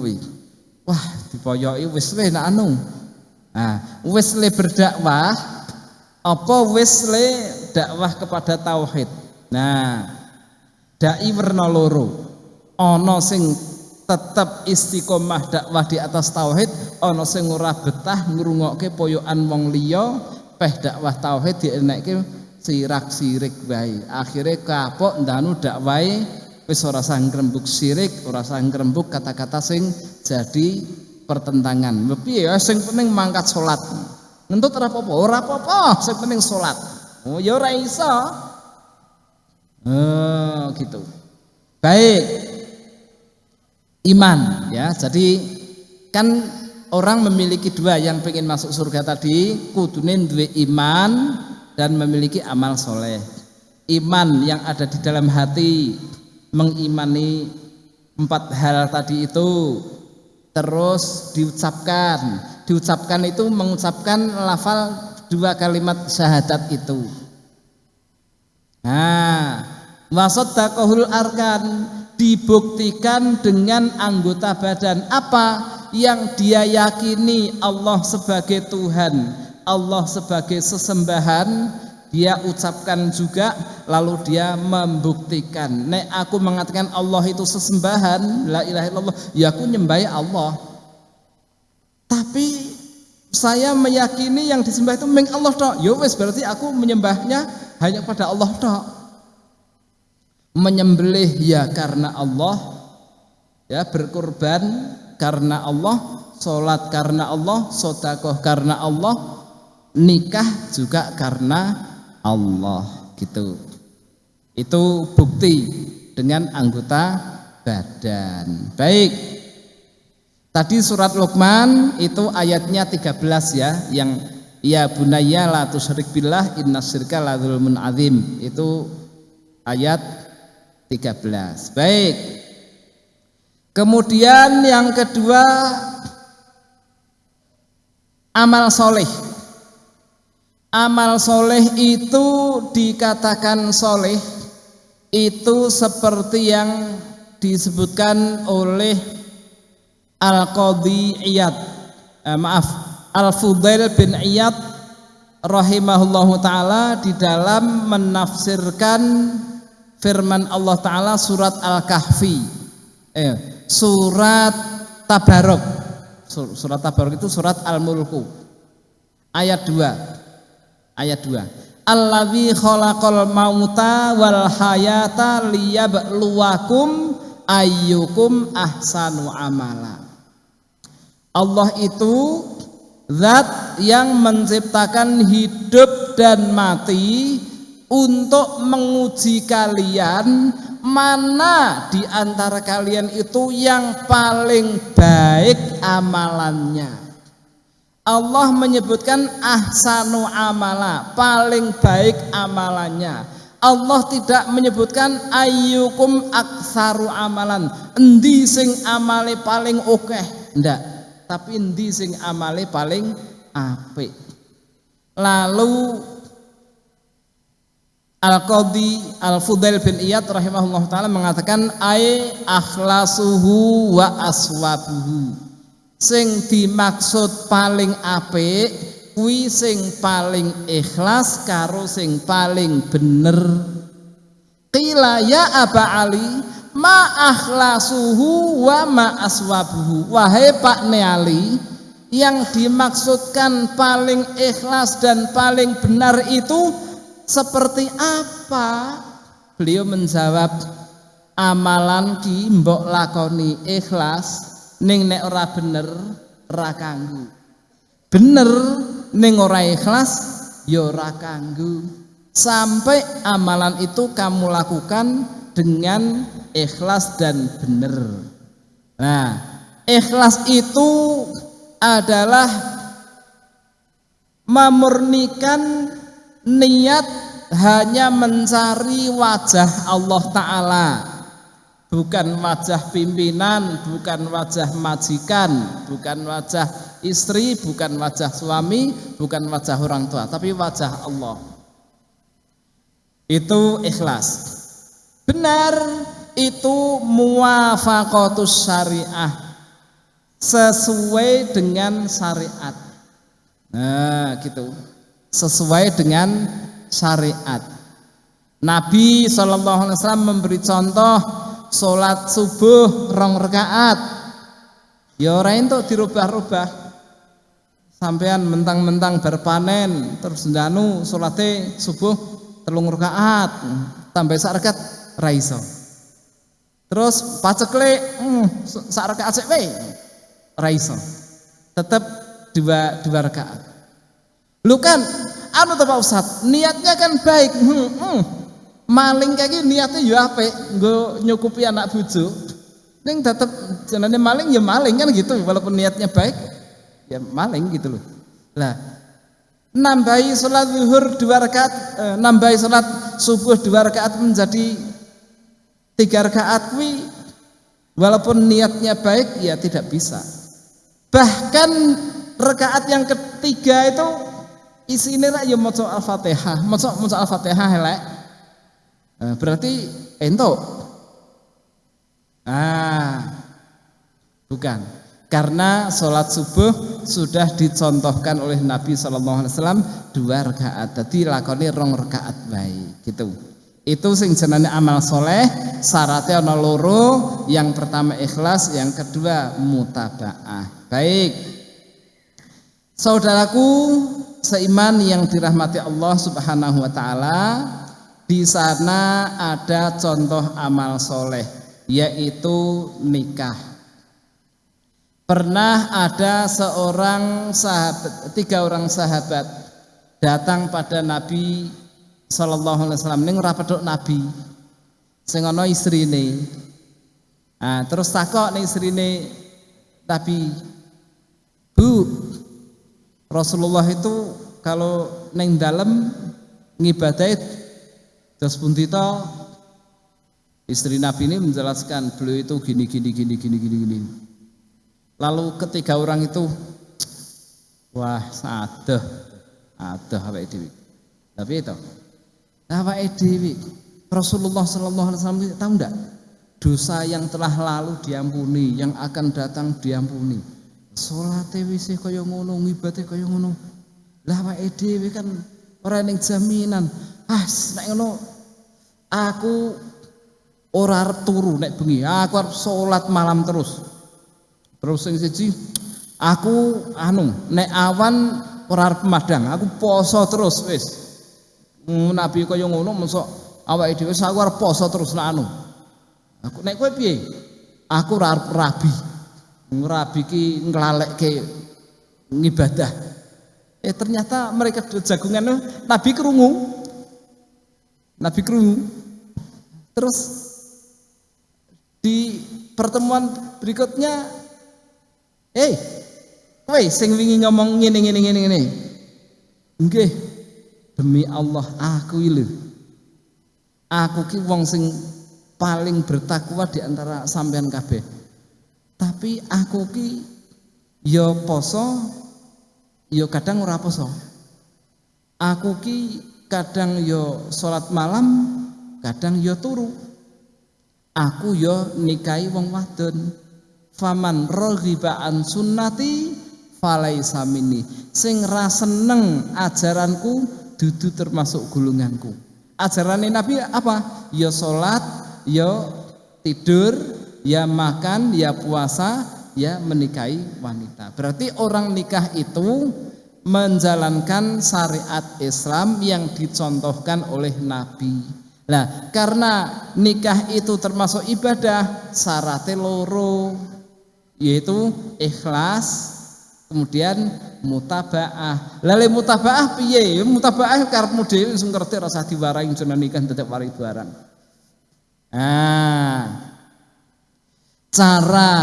Speaker 1: wah dipoyoki wis le nak anu. Nah wis le berdakwah apa wis le dakwah kepada tauhid? Nah dai werna loro. Ana sing tetap istiqomah dakwah di atas tauhid ana sing ora betah ngrungokke poyokan wong liya peh dakwah tauhid dienekke sirak sirik wae. Akhire kapok ndanu dakwahe wis ora sah ngrembug sirik, ora sah ngrembug kata-kata sing jadi pertentangan. Piye ya sing penting mangkat salat. Ngentut ora apa-apa, ora apa-apa, sing penting salat. Oh ya ora iso. Oh, gitu. Baik. Iman ya. Jadi kan orang memiliki dua yang pengen masuk surga tadi kudunin dua iman dan memiliki amal soleh iman yang ada di dalam hati mengimani empat hal tadi itu terus diucapkan. Diucapkan itu mengucapkan lafal dua kalimat syahadat itu. Nah wasodakohul arkan dibuktikan dengan anggota badan apa yang dia yakini Allah sebagai Tuhan Allah sebagai sesembahan dia ucapkan juga lalu dia membuktikan. Nek aku mengatakan Allah itu sesembahan la ilaha illallah ya aku nyembah Allah. Tapi saya meyakini yang disembah itu meng Allah tok. Ya wes berarti aku menyembahnya hanya pada Allah tok. Menyembelih ya karena Allah ya berkorban karena Allah sholat karena Allah sodakoh karena Allah nikah juga karena Allah gitu. Itu bukti dengan anggota badan. Baik. Tadi surat Luqman itu ayatnya 13 ya yang ya bunayya la tusyrik billah inna syirka la azim. Itu ayat 13. Baik. Kemudian yang kedua amal soleh amal soleh itu dikatakan soleh itu seperti yang disebutkan oleh Al-Qadhi Iyad eh, maaf Al-Fudail bin Iyad rahimahullahu taala di dalam menafsirkan firman Allah taala surat Al-Kahfi. Eh, surat Tabarok surat Tabarok itu surat Al-Mulku. Ayat 2 ayat 2 Allazi khalaqal mauta wal hayata liyabluwakum ayyukum ahsanu amala. Allah itu zat yang menciptakan hidup dan mati untuk menguji kalian mana di antara kalian itu yang paling baik amalannya Allah menyebutkan ahsanu amala, paling baik amalannya. Allah tidak menyebutkan ayyukum aksaru amalan, endi sing amale paling oke, ndak. Tapi endi sing amale paling apik. Lalu Al-Qadhi Al-Fudail bin Iyad rahimahullah taala mengatakan ai akhlasuhu wa aswabuhu sing dimaksud paling apik kuwi sing paling ikhlas karo sing paling bener. Qila ya aba ali ma akhlasuhu wa ma aswabuhu. Wahai Pak Neali yang dimaksudkan paling ikhlas dan paling benar itu seperti apa? Beliau menjawab amalan ki mbok lakoni ikhlas ning nek ora bener ora kanggu. Bener ning ora ikhlas ya ora kanggu. Sampai amalan itu kamu lakukan dengan ikhlas dan bener. Nah ikhlas itu adalah memurnikan niat hanya mencari wajah Allah Ta'ala bukan wajah pimpinan, bukan wajah majikan, bukan wajah istri, bukan wajah suami, bukan wajah orang tua, tapi wajah Allah. Itu ikhlas. Benar, itu muwafaqatus syariah. Sesuai dengan syariat. Nah, gitu. Sesuai dengan syariat. Nabi SAW memberi contoh Sholat subuh rong rekaat Ya orang itu dirubah-rubah. Sampean mentang-mentang berpanen Terus danu sholatnya subuh telung rekaat Tambah sak raiso Terus pacekle hmm, sak rekaat sik dua dua rekaat Lu kan anu to Pak Ustaz, niatnya kan baik. Hmm, hmm maling kayak niatnya ya apa gue nyukupi anak bucu Neng tetap jenenge maling ya maling kan gitu walaupun niatnya baik ya maling gitu loh. Lah nambahi sholat zuhur dua rakaat eh, nambahi sholat subuh dua rakaat menjadi tiga rakaat wi walaupun niatnya baik ya tidak bisa. Bahkan rakaat yang ketiga itu isinya ya mau al-fatihah. Mau al-fatihah helek Eh, berarti ento. Ah, bukan. Karena sholat subuh sudah dicontohkan oleh Nabi Shallallahu Alaihi Wasallam dua rakaat. Jadi lakoni rong rakaat baik gitu. Itu sing jenenge amal soleh syaratnya ana loro yang pertama ikhlas yang kedua mutabaah baik saudaraku seiman yang dirahmati Allah subhanahu wa ta'ala di sana ada contoh amal soleh, yaitu nikah. Pernah ada seorang sahabat, tiga orang sahabat datang pada Nabi Sallallahu Alaihi Wasallam. Neng rapedok Nabi, sengono istri ini. Nah, terus takok nih istri ini, Nabi, Bu, Rasulullah itu kalau neng dalam ngibadai Terus Puntito istri Nabi ini menjelaskan beliau itu gini gini gini gini gini gini. Lalu ketiga orang itu wah ada ada apa itu tapi itu apa itu Rasulullah Shallallahu Alaihi Wasallam tahu enggak dosa yang telah lalu diampuni yang akan datang diampuni. Sholat wis kaya ngono ngibate kaya ngono. Lah apa dhewe kan orang yang jaminan ah nek ngono aku ora arep turu nek bengi. Aku arep salat malam terus. Terus sing siji aku anu nek awan ora arep madang. Aku poso terus wis. Nabi kaya ngono mosok awake dhewe aku arep poso terus nek anu. Aku nek kowe piye? Aku ora arep rabi. Rabi ki nglalekke ngibadah. Eh ternyata mereka jagungan nabi kerungu Nabi Kru. Terus di pertemuan berikutnya, eh, hey, sing wingi ngomong ngene ngene ngene ngene. Nggih, demi Allah aku iki Aku ki wong sing paling bertakwa di antara sampean kabeh. Tapi aku ki ya poso, ya kadang ora poso. Aku ki kadang yo sholat malam kadang yo turu. Aku yo nikahi wong wadon. Faman raghiba an sunnati falaisa minni. Sing seneng ajaranku dudu termasuk gulunganku. Ajaran Nabi apa? Yo sholat yo tidur ya makan ya puasa ya menikahi wanita. Berarti orang nikah itu menjalankan syariat Islam yang dicontohkan oleh Nabi. Nah, karena nikah itu termasuk ibadah, syaratnya loro yaitu ikhlas, kemudian mutabaah. Lalu mutabaah piye? Mutabaah karepmu dhewe wis ngerti rasa diwarai jeneng nikah tetep warai barang. Nah, cara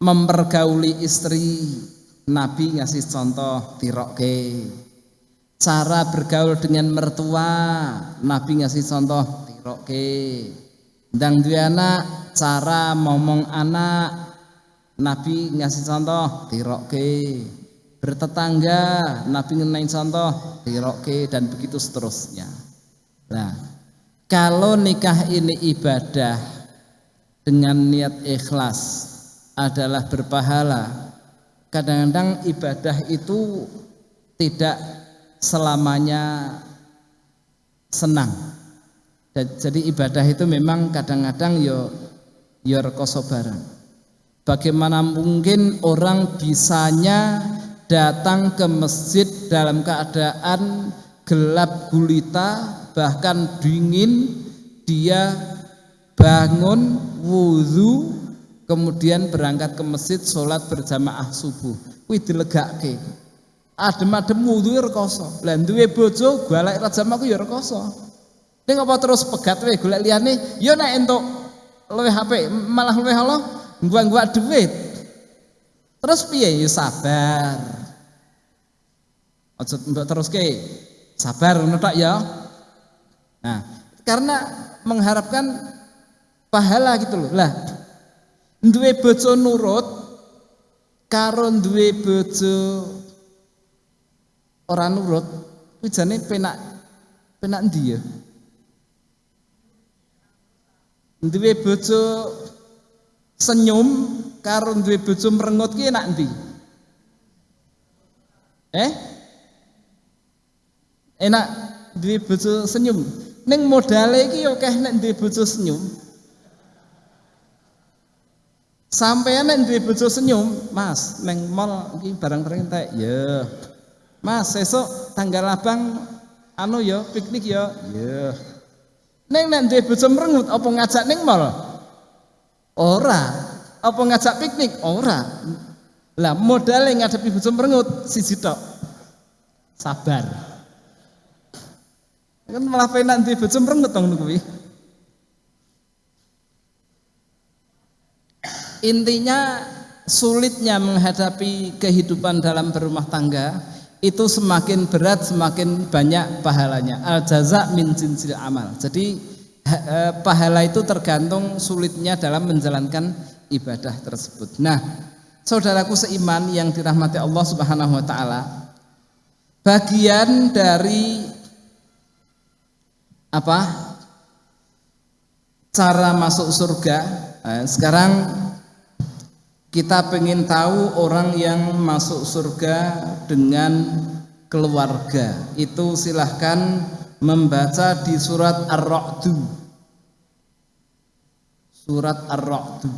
Speaker 1: mempergauli istri Nabi ngasih contoh tirokke. Cara bergaul dengan mertua, Nabi ngasih contoh dirokke ndang duwe anak cara ngomong anak Nabi ngasih contoh dirokke bertetangga Nabi ngenai contoh dirokke dan begitu seterusnya. Nah kalau nikah ini ibadah dengan niat ikhlas adalah berpahala kadang-kadang ibadah itu tidak selamanya senang. Jadi ibadah itu memang kadang-kadang yo yo rekoso barang. Bagaimana mungkin orang bisanya datang ke masjid dalam keadaan gelap gulita bahkan dingin dia bangun wudhu kemudian berangkat ke masjid sholat berjamaah subuh. Kuwi dilegake adem-adem wudu rekoso. Lah duwe bojo golek rajam aku ya rekoso. Ning apa terus pegat wae golek liyane? Ya nek entuk luwih HP malah luwih Allah gua-gua duit. Terus piye? Ya sabar. Aja mbok teruske. Sabar ngono ya. Nah karena mengharapkan pahala gitu loh. Lah duwe bojo nurut karo duwe bojo ora nurut kuwi jane penak penak endi ya? Duwe bojo senyum karo duwe bojo merengut ki enak endi? Eh? Enak duwe bojo senyum. Ning modale iki akeh nek duwe bojo senyum Sampai nek duwe bojo senyum, Mas, neng mall iki barang-barang entek. Ya. Mas, esok tanggal abang anu ya piknik ya. Ya. Neng nek duwe bojo merengut apa ngajak ning mall? Ora. Apa ngajak piknik? Ora. Lah modal ngadepi bojo merengut siji tok. Sabar. Kan malah penak duwe bojo merengut dong kuwi. Intinya sulitnya menghadapi kehidupan dalam berumah tangga itu semakin berat semakin banyak pahalanya. Al jaza min jinsil amal. Jadi eh, pahala itu tergantung sulitnya dalam menjalankan ibadah tersebut. Nah, saudaraku seiman yang dirahmati Allah Subhanahu wa taala, bagian dari apa? cara masuk surga. Eh, sekarang kita pengen tahu orang yang masuk surga dengan keluarga. Itu silahkan membaca di surat Ar-Ra'du. Surat Ar-Ra'du.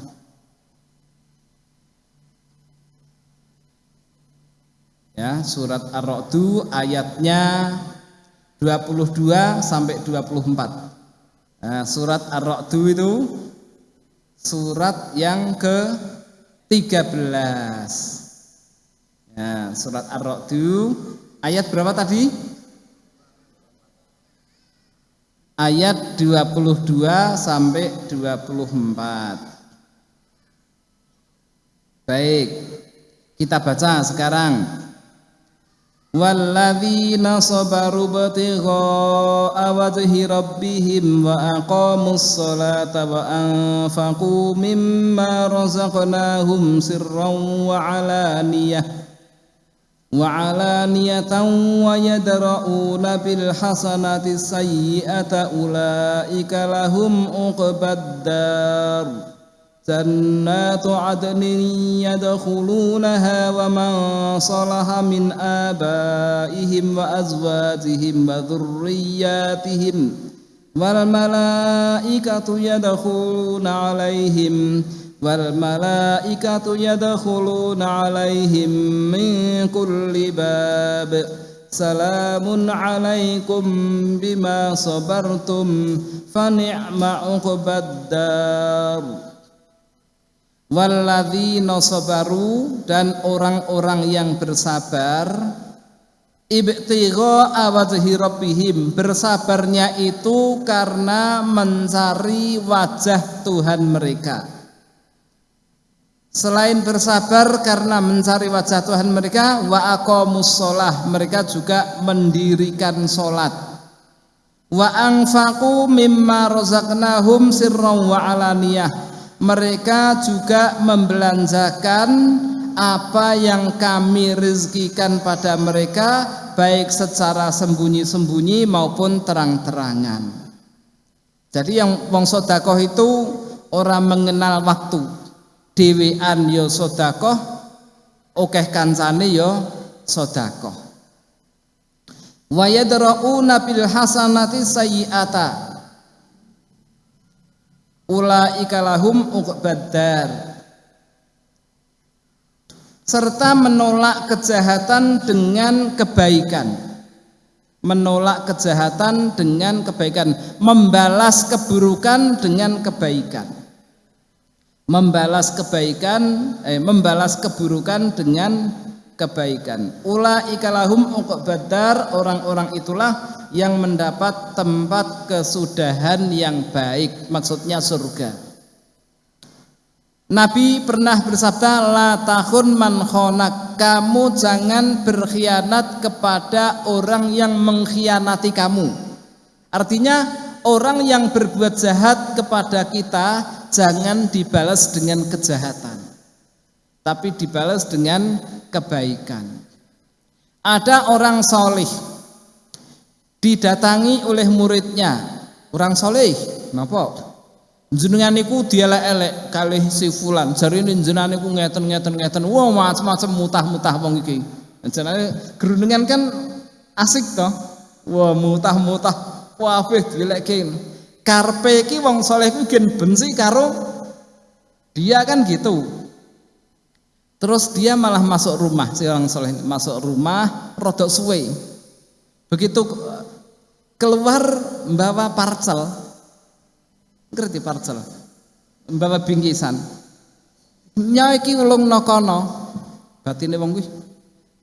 Speaker 1: Ya, surat Ar-Ra'du ayatnya 22 sampai 24. Nah, surat Ar-Ra'du itu surat yang ke 13. Ya, surat Ar-Ra'du ayat berapa tadi? Ayat 22 sampai 24. Baik. Kita baca sekarang. والذين صبروا ابتغاء وجه ربهم وأقاموا الصلاة وأنفقوا مما رزقناهم سرا وعلانية وعلانية ويدرؤون بالحسنة السيئة أولئك لهم عقبى الدار جنات عدن يدخلونها ومن صلح من آبائهم وأزواجهم وذرياتهم والملائكة يدخلون عليهم والملائكة يدخلون عليهم من كل باب سلام عليكم بما صبرتم فنعم عقبى الدار Walladzina sabaru dan orang-orang yang bersabar ibtigha awajhi rabbihim bersabarnya itu karena mencari wajah Tuhan mereka. Selain bersabar karena mencari wajah Tuhan mereka wa aqamus shalah mereka juga mendirikan salat wa mimma razaqnahum sirran wa alaniyah mereka juga membelanjakan apa yang kami rezekikan pada mereka baik secara sembunyi-sembunyi maupun terang-terangan. Jadi yang wong sodakoh itu orang mengenal waktu. Dewean yo sodakoh okeh kancane yo sodakoh wa yadra'una bil hasanati sayyi'ata ulaika lahum uqbaddar. Serta menolak kejahatan dengan kebaikan. Menolak kejahatan dengan kebaikan. Membalas keburukan dengan kebaikan. Membalas kebaikan eh, membalas keburukan dengan kebaikan. Ula ikalahum badar orang-orang itulah yang mendapat tempat kesudahan yang baik, maksudnya surga. Nabi pernah bersabda la tahun man khonak kamu jangan berkhianat kepada orang yang mengkhianati kamu. Artinya orang yang berbuat jahat kepada kita jangan dibalas dengan kejahatan tapi dibalas dengan kebaikan. Ada orang solih didatangi oleh muridnya, orang solih, napa? Jenengan niku dielek-elek kali si fulan, jarine jenengan niku ngeten-ngeten ngeten, wah macam-macam mutah-mutah wong iki. Jenenge gerundungan kan asik toh. Wah mutah-mutah wafih dielekke. Karpe iki wong soleh ku gen benci karo dia kan gitu. Terus dia malah masuk rumah, si orang soleh masuk rumah, rodok suwe. Begitu keluar membawa parcel, ngerti parcel, membawa bingkisan. Nyaiki ulung nokono, batine wong kuwi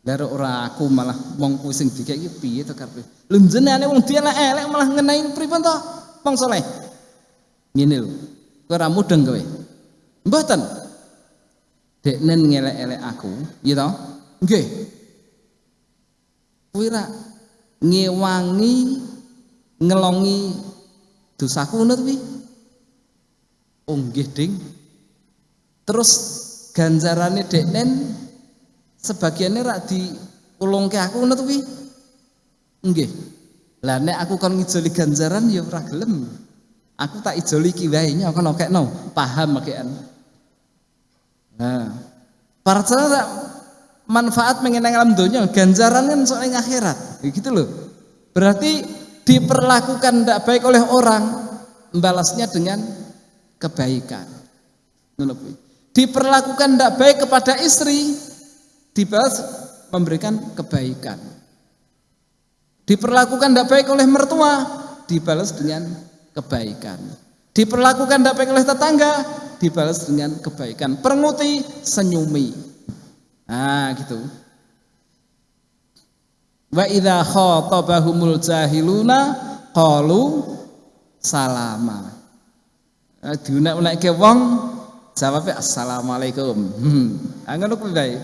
Speaker 1: Lare ora aku malah wong kuwi sing dikeki piye to karepe. Lho jenenge wong dia elek malah ngenai pripun to? Wong soleh. Ngene lho. Kowe ora mudeng kowe. Mboten deknen ngelek-elek aku, gitu toh? Nggih. Kuwi ngewangi ngelongi dosaku ngono kuwi. Oh nggih, Ding. Terus ganjarane deknen sebagiannya rak ulungke aku ngono kuwi. Nggih. Lah nek aku kon ngijoli ganjaran ya ora gelem. Aku tak ijoli ki wae nyok kono kekno, paham makean. Nah, parcel manfaat mengenai alam dunia, ganjaran kan soal akhirat, gitu loh. Berarti diperlakukan tidak baik oleh orang, membalasnya dengan kebaikan. Diperlakukan tidak baik kepada istri, dibalas memberikan kebaikan. Diperlakukan tidak baik oleh mertua, dibalas dengan kebaikan. Diperlakukan tidak baik oleh tetangga, dibalas dengan kebaikan. Perenguti, senyumi. Nah, gitu. Wa idza khatabahumul jahiluna qalu salama. Nah, diunak-unakke wong jawabnya assalamualaikum. Hmm. Ah, ngono kuwi bae.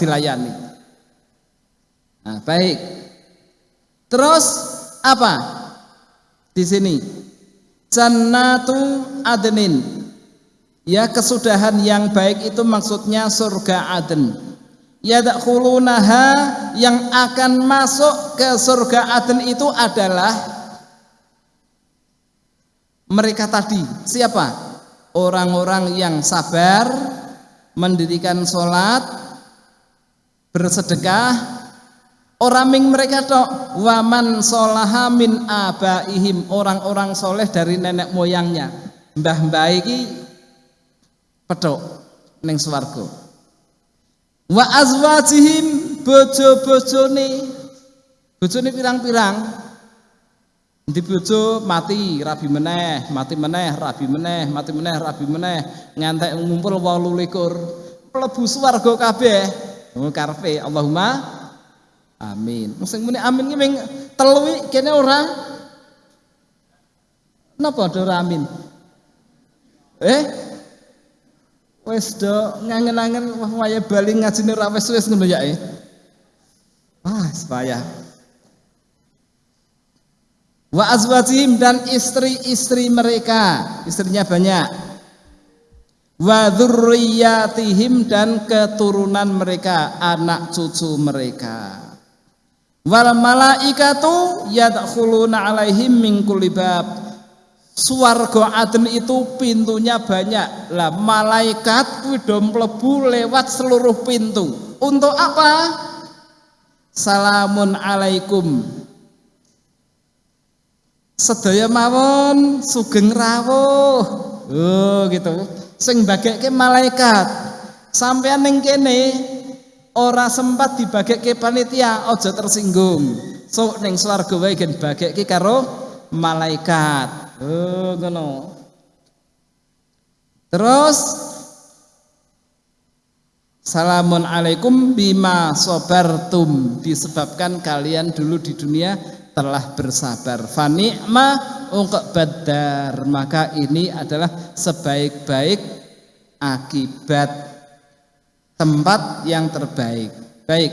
Speaker 1: Dilayani. Nah, baik. Terus apa? Di sini Jannatu adnin. Ya kesudahan yang baik itu maksudnya surga Aden. Yadkhulunaha yang akan masuk ke surga Aden itu adalah mereka tadi. Siapa? Orang-orang yang sabar, mendirikan sholat, bersedekah, Oraming mereka tok waman solaha min abaihim orang-orang soleh dari nenek moyangnya. Mbah-mbah iki pedok ning swarga. Wa azwajihim bojo-bojone. Bojone pirang-pirang. Di bojo mati rabi meneh, mati meneh, rabi meneh, mati meneh, rabi meneh, ngantek ngumpul 28. Mlebu swarga kabeh. Oh karepe Allahumma Amin. Sing muni amin ki ming telu kene ora. Napa ora amin? Eh? Wes do ngangen-angen wah waya bali ngajine ora wis wis ngono ya eh. Ah, supaya. wa azwajihim dan istri-istri mereka. Istrinya banyak. Wa dzurriyyatihim dan keturunan mereka anak cucu mereka. Wal malaikatu yadkhuluna alaihim min kulli bab Suwarga Aden itu pintunya banyak. Lah malaikat kuwi mlebu lewat seluruh pintu. Untuk apa? Salamun alaikum sedaya mawon sugeng rawuh oh gitu sing bagekke malaikat sampean ning kene ora sempat dibagekke panitia aja tersinggung so ning swarga wae gen karo malaikat oh ngono. Terus Salamun alaikum bima sobartum disebabkan kalian dulu di dunia telah bersabar. Fanikma ungkap badar maka ini adalah sebaik-baik akibat tempat yang terbaik. Baik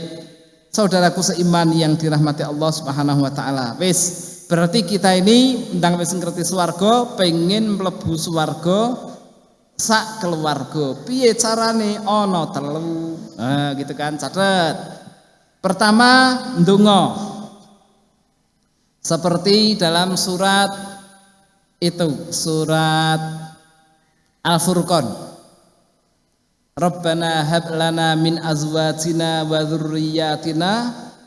Speaker 1: saudaraku seiman yang dirahmati Allah subhanahu wa ta'ala. Wis berarti kita ini ndang wis ngerti swarga pengen mlebu swarga sak keluarga. Piye carane? Ana telu. Nah gitu kan catet. Pertama ndonga. Seperti dalam surat itu, surat Al-Furqan. Rabbana hab lana min azwajina wa dzurriyyatina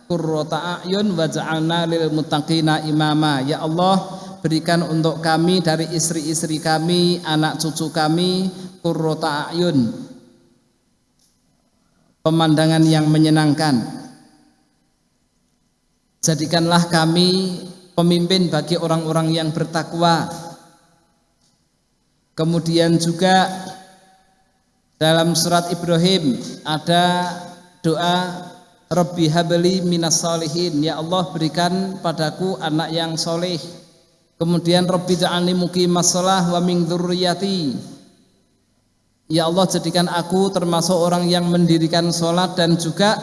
Speaker 1: qurrata a'yun waj'alna lil muttaqina imama. Ya Allah, berikan untuk kami dari istri-istri kami, anak cucu kami qurrata a'yun. Pemandangan yang menyenangkan Jadikanlah kami pemimpin bagi orang-orang yang bertakwa. Kemudian juga dalam surat Ibrahim ada doa Rabbi habli minas solihin Ya Allah berikan padaku anak yang soleh Kemudian Rabbi ja'alni muqimas sholah wa min dzurriyyati Ya Allah jadikan aku termasuk orang yang mendirikan sholat dan juga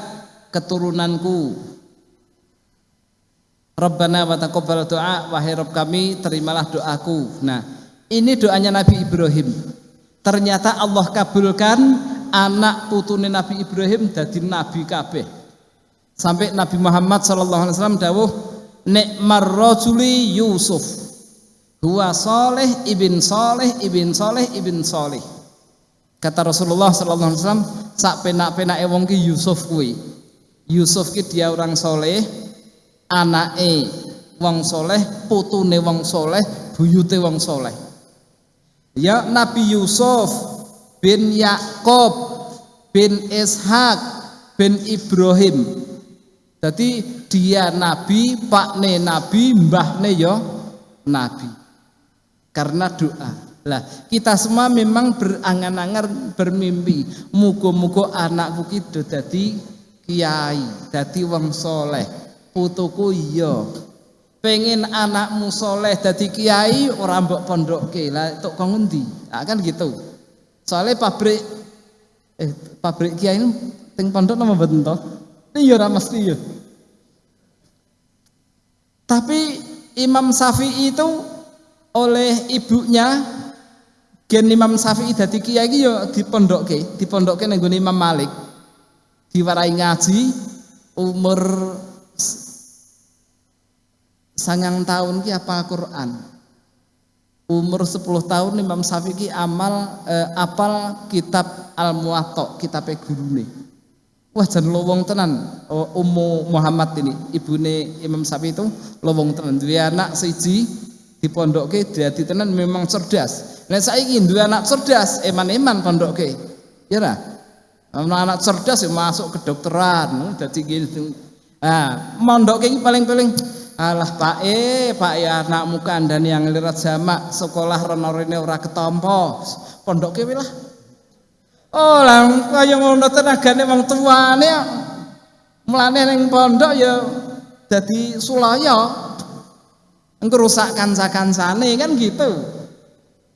Speaker 1: keturunanku Rabbana wa taqabbal doa wahai Rabb kami terimalah doaku. Nah, ini doanya Nabi Ibrahim. Ternyata Allah kabulkan anak putune Nabi Ibrahim jadi nabi kabeh. Sampai Nabi Muhammad sallallahu alaihi wasallam dawuh nikmar Yusuf. Huwa soleh ibn soleh ibn soleh ibn soleh. Kata Rasulullah sallallahu alaihi wasallam sak penak-penake wong ki Yusuf kuwi. Yusuf ki dia orang soleh, anake wong soleh, putune wong soleh, buyute wong soleh. Ya Nabi Yusuf bin Yakob bin Ishak bin Ibrahim. Jadi dia nabi, pakne nabi, mbahne ya nabi. Karena doa. Lah, kita semua memang berangan-angan bermimpi, muga-muga anakku ki dadi kiai, dadi wong soleh. Putuku iya. Pengen anakmu soleh dadi kiai ora mbok pondokke. Lah tok kok ngendi? Nah, kan gitu. Soalnya pabrik eh pabrik kiai ting pondok nama mboten iya ora mesti ya tapi Imam Syafi'i itu oleh ibunya gen Imam Syafi'i dadi kiai iki ya dipondokke dipondokke ning Imam Malik. Diwarai ngaji umur sangang tahun ki apa Quran? Umur 10 tahun Imam Syafi'i amal eh, apal kitab Al Muwatta kitab gurune wah jan lowong tenan oh, Ummu Muhammad ini ibune Imam Syafi'i itu lowong tenan. Duwe anak siji dipondokke dadi tenan memang cerdas. Nek saiki duwe anak cerdas eman-eman pondokke ya ra? Anak cerdas ya masuk kedokteran dadi gitu nah mondokke paling-paling Alah Pak E, Pak E anakmu kandhani yang lirat jamak sekolah rono-rene ora ketampa. Pondoke lah. Oh, lah kaya ngono tenagane wong tuane mlane ning pondok ya dadi sulaya. Engko rusak kanca-kancane kan gitu.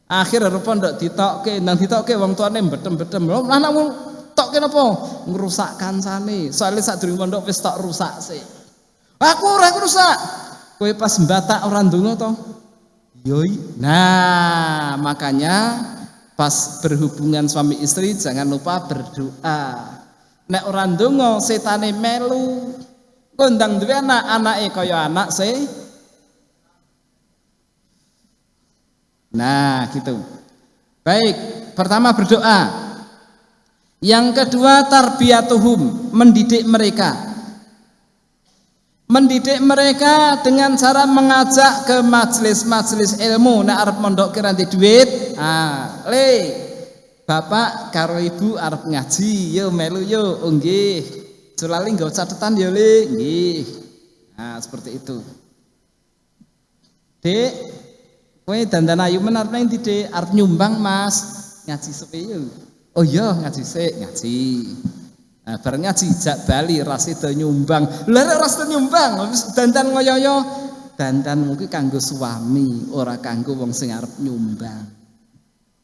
Speaker 1: Akhir pondok ditokke, nang ditokke wong tuane betem-betem. Lho anakmu tokke napa? Ngrusak kancane. Soale sak durung pondok wis tok rusak sih. Aku ora rusak. Kowe pas mbatak orang ndonga to? Yoi. Nah, makanya pas berhubungan suami istri jangan lupa berdoa. Nek orang ndonga setane melu. Kondang duwe anak, anake kaya anak se. Nah, gitu. Baik, pertama berdoa. Yang kedua tarbiyatuhum, mendidik mereka. Mendidik mereka dengan cara mengajak ke majelis-majelis ilmu nek arep mondok kira duit. Ah, le. Bapak karo ibu arep ngaji, yo melu yo, oh nggih. Sulali nggo catatan yo le. Nah, seperti itu. Dek, kowe dandan ayu menarep nang ndi, Dek? Nyumbang, Mas. Ngaji sepi yo. Oh iya ngaji sik, ngaji. Nah, bareng ngaji jak bali ras itu nyumbang. Lah ras nyumbang, wis dandan ngoyo-yo. Dandan mungkin kanggo suami, ora kanggo wong sing arep nyumbang.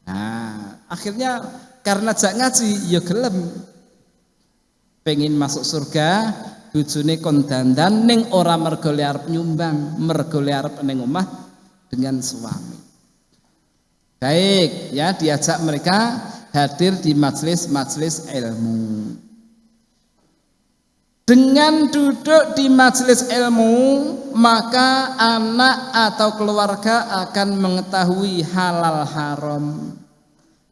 Speaker 1: Nah, akhirnya karena jak ngaji ya gelem pengen masuk surga bojone kon dandan ning ora mergo arep nyumbang, mergo arep ning omah dengan suami. Baik, ya diajak mereka hadir di majelis-majelis ilmu. Dengan duduk di majelis ilmu, maka anak atau keluarga akan mengetahui halal haram.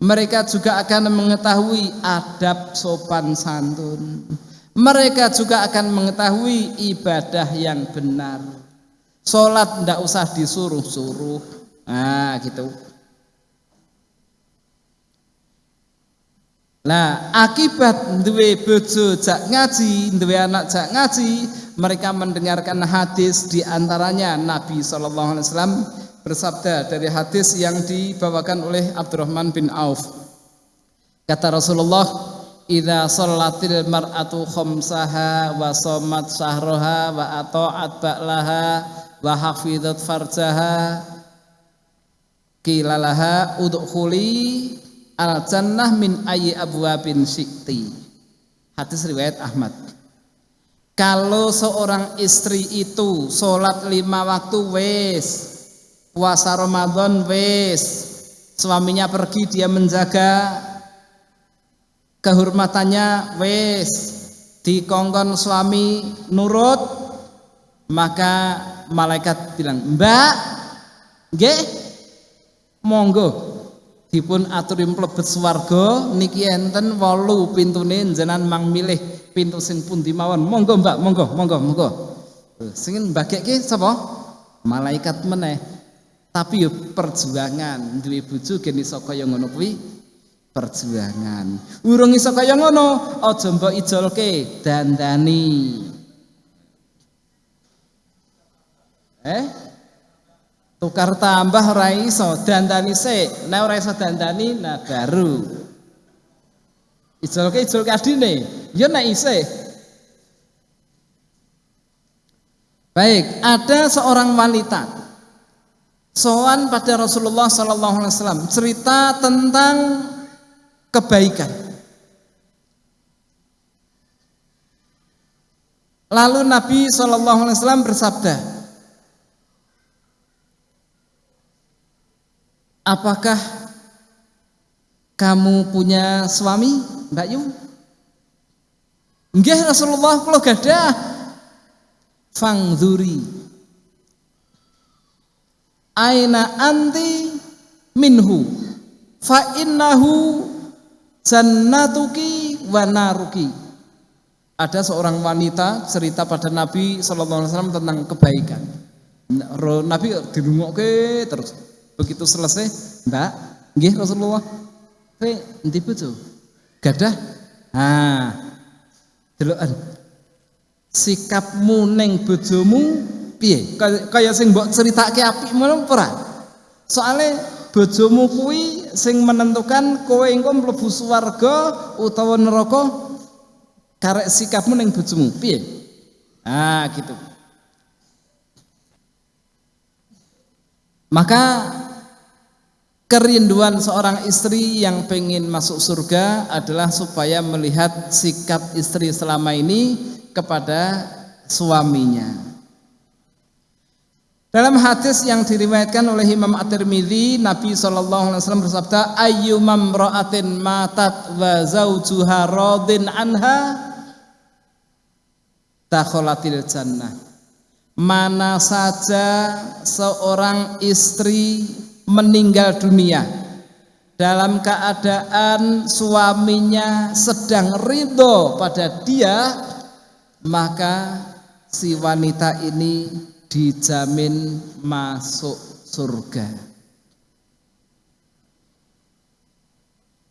Speaker 1: Mereka juga akan mengetahui adab sopan santun. Mereka juga akan mengetahui ibadah yang benar. Sholat tidak usah disuruh-suruh. Nah, gitu. Nah, akibat duwe bojo jak ngaji, duwe anak jak ngaji, mereka mendengarkan hadis di antaranya Nabi wasallam bersabda dari hadis yang dibawakan oleh Abdurrahman bin Auf. Kata Rasulullah, "Idza shallatil mar'atu khamsaha wa shamat syahraha wa ata'at ba'laha wa hafizat farjaha qila laha al jannah min ayi abwabin sikti hadis riwayat Ahmad. Kalau seorang istri itu sholat lima waktu wes. Puasa Ramadan wes. Suaminya pergi dia menjaga kehormatannya wes. Dikongkon suami nurut maka malaikat bilang mbak nggih? Monggo dipun aturi mlebet swarga niki enten wolu pintune jenengan mang milih pintu sing pundi mawon. Monggo Mbak monggo monggo monggo. Sing mbagekke sapa? Malaikat meneh. Tapi yo perjuangan duwe bojo gen iso kaya ngono kuwi? Perjuangan. Urung iso kaya ngono aja mbok ijolke dandani. Eh tukar tambah ora iso dandani sik. Nek ora iso dandani nah baru. Ijolke ijolke adine ya nek isih. Baik ada seorang wanita. Soan pada Rasulullah sallallahu alaihi wasallam cerita tentang kebaikan. Lalu Nabi sallallahu alaihi wasallam bersabda Apakah kamu punya suami, Mbak Yu? Nggih Rasulullah kula gadah. Fangzuri. Aina anti minhu fa innahu jannatuki wa naruki. Ada seorang wanita cerita pada Nabi sallallahu alaihi wasallam tentang kebaikan. Nabi dirungokke terus Begitu selesai, Mbak, nggih Rasulullah. Kowe endi bojo? Gadah? Ah. Deloken. Sikapmu ning bojomu piye? Kaya sing mbok critake apik ngono ora? Soale bojomu kuwi sing menentukan kowe engko mlebu swarga utawa neraka karek sikapmu ning bojomu piye? Ah, gitu. Maka Kerinduan seorang istri yang pengen masuk surga adalah supaya melihat sikap istri selama ini kepada suaminya. Dalam hadis yang diriwayatkan oleh Imam At-Tirmidzi, Nabi sallallahu alaihi wasallam bersabda, "Ayyumam ra'atin matat wa zawjuha radin anha takholatil jannah." Mana saja seorang istri meninggal dunia dalam keadaan suaminya sedang ridho pada dia, maka si wanita ini dijamin masuk surga.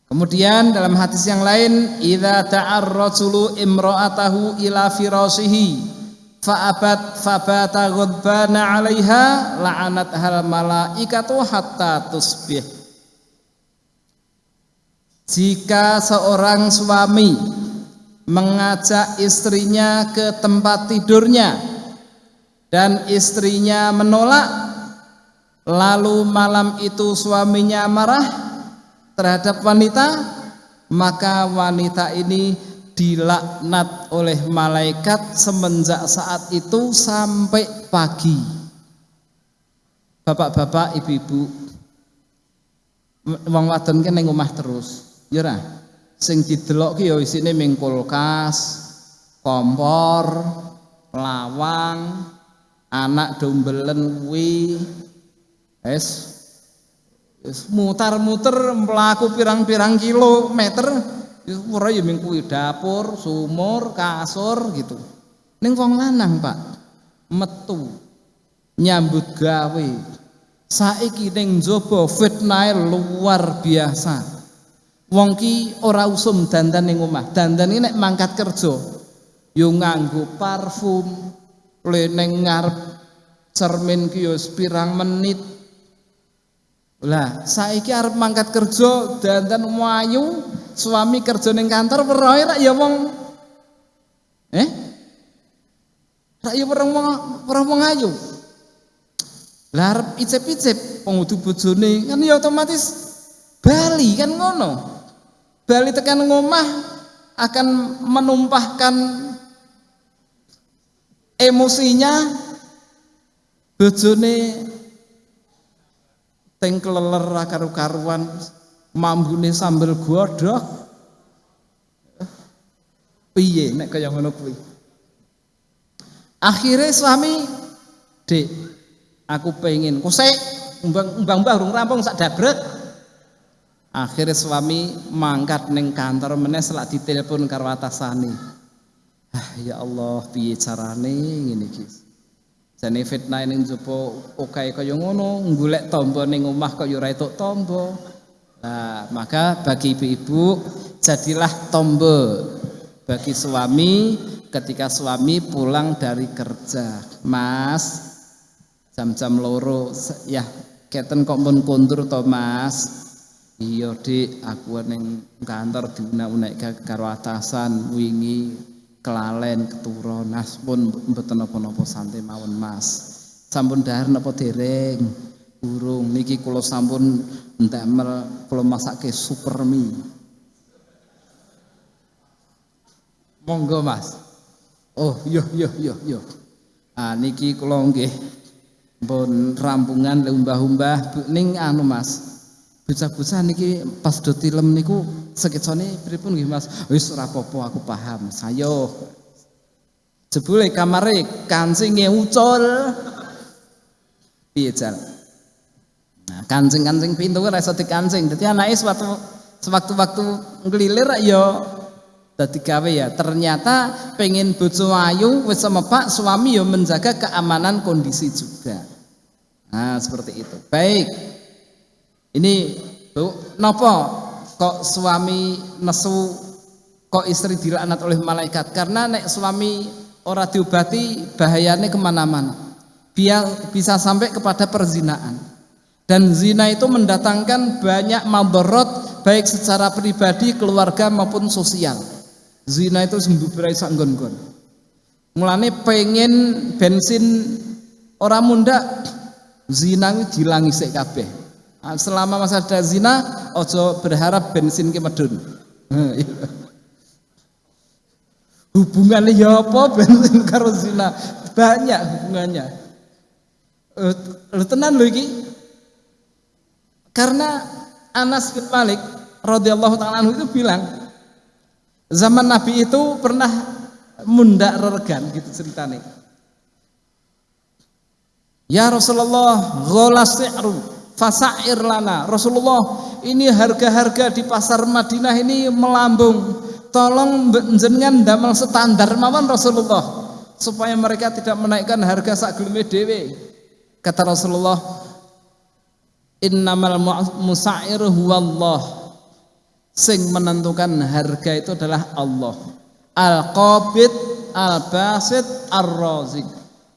Speaker 1: Kemudian dalam hadis yang lain, idza ta'ar rajulu imra'atahu ila firashihi fa'abat fabata ghadbana 'alaiha la'anat hal malaikatu hatta tusbih. Jika seorang suami mengajak istrinya ke tempat tidurnya dan istrinya menolak lalu malam itu suaminya marah terhadap wanita maka wanita ini dilaknat oleh malaikat semenjak saat itu sampai pagi. Bapak-bapak ibu-ibu wong wadon kan ning omah terus. Ya ora? Sing didelok ki ya isine ming kulkas kompor lawang anak dombelen kuwi. Es mutar-muter mlaku pirang-pirang kilometer ora ya ming kuwi dapur, sumur, kasur gitu. Ning wong lanang, Pak, metu nyambut gawe. Saiki ning njaba fitnah luar biasa. Wong ki ora usum dandan ning omah. Dandan iki nek mangkat kerja yo nganggo parfum, leneng ngarep cermin ki pirang menit lah saiki arep mangkat kerja dandan wayu suami kerja ning kantor weroe rak ya wong. Eh? Rak ya wong ora wong ayu. Lah arep icip-icip pengudu kan ya otomatis bali kan ngono. Bali tekan ngomah akan menumpahkan emosinya bojone teng kleler karu-karuan mambune sambel godhog piye nek kaya ngono kuwi akhirnya suami dek aku pengen kusek umbang mbah urung rampung sak dabrek akhirnya suami mangkat neng kantor meneh selak ditelepon karo atasane Ah, ya Allah, piye carane ngene iki? Jane fitnah ning jopo oke kaya ngono, golek tombo ning omah kok ya ora tombo. Nah, maka bagi ibu-ibu jadilah tombo bagi suami ketika suami pulang dari kerja. Mas, jam-jam loro ya keten kok pun kondur to Mas. Iya Dik, aku ning kantor diunak-unak karo atasan wingi kelalen keturo nas pun mboten napa-napa santai mawon Mas. Sampun dahar napa dereng? Burung niki kula sampun ndamel kula masake super mie. Monggo Mas. Oh, yo yo yo yo. Ah niki kula nggih pun rampungan umbah-umbah ning anu Mas. Bocah-bocah niki pas do tilem niku sketsane pripun nggih Mas? Wis ora apa-apa aku paham. Sayo. Jebule kamare kancinge ucul. Piye jal? Nah, kancing-kancing pintu ora iso dikancing. Dadi anake sewaktu sewaktu-waktu nglilir ya dadi gawe ya. Ternyata pengen bojo ayu wis semepak suami ya menjaga keamanan kondisi juga. Nah, seperti itu. Baik. Ini Bu, nopo kok suami nesu kok istri dilaknat oleh malaikat? Karena nek suami ora diobati bahayanya ke mana-mana. Biar bisa sampai kepada perzinaan. Dan zina itu mendatangkan banyak mabarot baik secara pribadi, keluarga maupun sosial. Zina itu sembuh sanggon-gon. Mulane pengen bensin orang munda zina dilangi sik kabeh. Ah, selama masa ada zina ojo berharap bensin ke medun iya. hubungannya ya apa bensin karo zina banyak hubungannya Lu tenan iki. Karena Anas bin Malik radhiyallahu taala itu bilang zaman Nabi itu pernah mundak reregan gitu ceritanya. Ya Rasulullah, ghala si'ru fasair lana. Rasulullah, ini harga-harga di pasar Madinah ini melambung. Tolong jenengan damel standar mawon Rasulullah supaya mereka tidak menaikkan harga sak dhewe. Kata Rasulullah, "Innamal musa'ir huwallah." Sing menentukan harga itu adalah Allah. Al-Qabid, Al-Basit, Ar-Razik.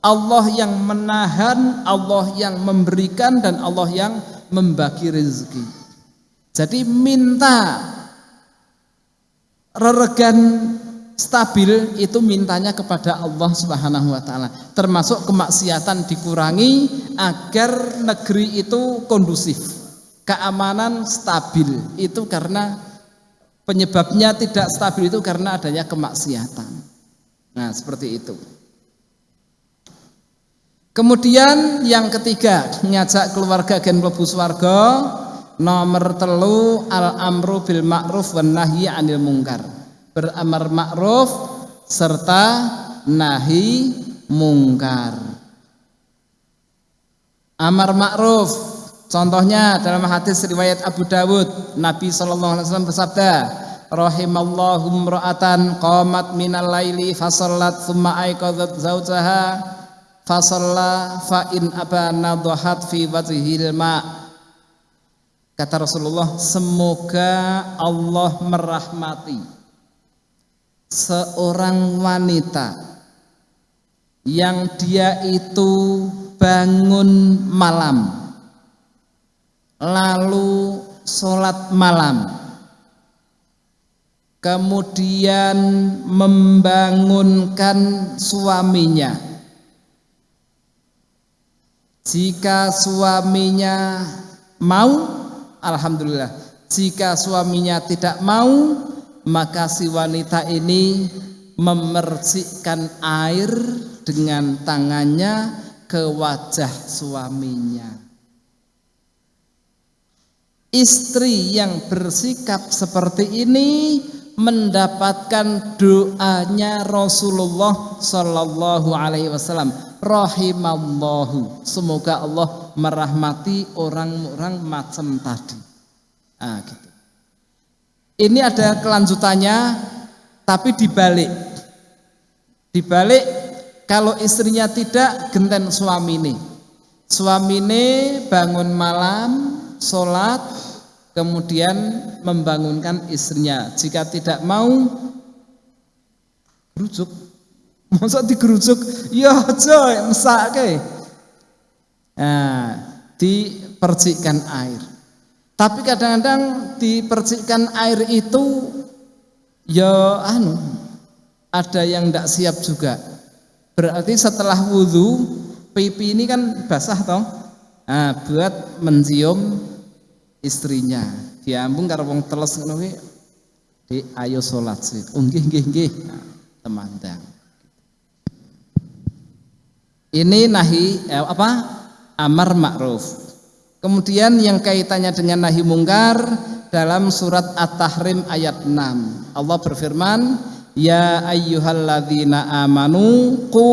Speaker 1: Allah yang menahan, Allah yang memberikan dan Allah yang membagi rezeki. Jadi minta reregan stabil itu mintanya kepada Allah Subhanahu wa taala. Termasuk kemaksiatan dikurangi agar negeri itu kondusif. Keamanan stabil itu karena penyebabnya tidak stabil itu karena adanya kemaksiatan. Nah, seperti itu. Kemudian yang ketiga ngajak keluarga gen mlebu swarga nomor telu al amru bil ma'ruf wan nahyi anil mungkar beramar ma'ruf serta nahi mungkar. Amar ma'ruf contohnya dalam hadis riwayat Abu Dawud Nabi wasallam bersabda rahimallahu imra'atan qamat minal laili fasallat thumma aiqadzat zaujaha fasalla fa in abana fi wajhil ma. Kata Rasulullah semoga Allah merahmati seorang wanita yang dia itu bangun malam lalu sholat malam kemudian membangunkan suaminya jika suaminya mau, alhamdulillah. Jika suaminya tidak mau, maka si wanita ini memercikkan air dengan tangannya ke wajah suaminya. Istri yang bersikap seperti ini mendapatkan doanya Rasulullah Shallallahu Alaihi Wasallam rahimallahu semoga Allah merahmati orang-orang macam tadi nah, gitu. Ini ada kelanjutannya tapi dibalik. Dibalik kalau istrinya tidak genten suami ini. Suami ini bangun malam sholat kemudian membangunkan istrinya. Jika tidak mau rujuk masa digerujuk? Ya aja mesake. Nah dipercikkan air tapi kadang-kadang dipercikkan air itu ya anu ada yang tidak siap juga. Berarti setelah wudhu pipi ini kan basah toh. Nah, buat mencium istrinya. Diambung karo wong teles ngono di ayo salat sih oh nggih nggih nggih. Temandang. Ini nahi eh, apa? Amar ma'ruf kemudian yang kaitannya dengan nahi mungkar dalam surat At-Tahrim ayat 6 Allah berfirman Ya ayyuhalladzina amanu qu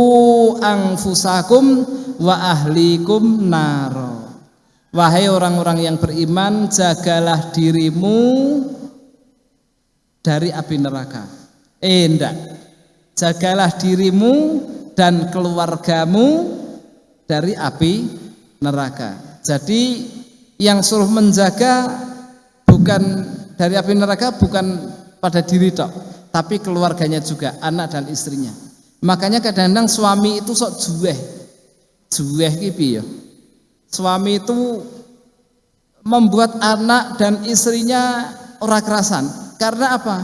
Speaker 1: anfusakum wa ahlikum naro Wahai orang-orang yang beriman, jagalah dirimu dari api neraka. Eh, enggak. Jagalah dirimu dan keluargamu dari api neraka. Jadi yang suruh menjaga bukan dari api neraka bukan pada diri tok, tapi keluarganya juga, anak dan istrinya. Makanya kadang-kadang suami itu sok juweh. Juweh iki ya? Suami itu membuat anak dan istrinya orang kerasan. Karena apa?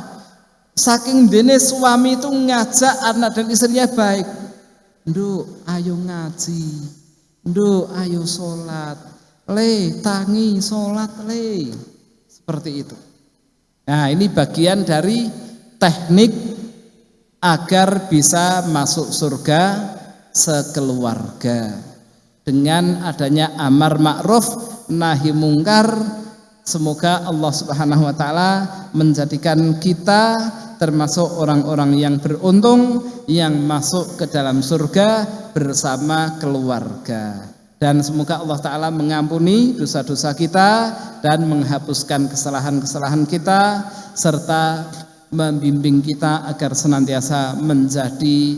Speaker 1: Saking dene suami itu ngajak anak dan istrinya baik. Nduk, ayo ngaji. Nduk, ayo sholat. Le, tangi sholat le. Seperti itu. Nah, ini bagian dari teknik agar bisa masuk surga sekeluarga. dengan adanya amar ma'ruf nahi mungkar semoga Allah Subhanahu wa taala menjadikan kita termasuk orang-orang yang beruntung yang masuk ke dalam surga bersama keluarga. Dan semoga Allah Ta'ala mengampuni dosa-dosa kita dan menghapuskan kesalahan-kesalahan kita serta membimbing kita agar senantiasa menjadi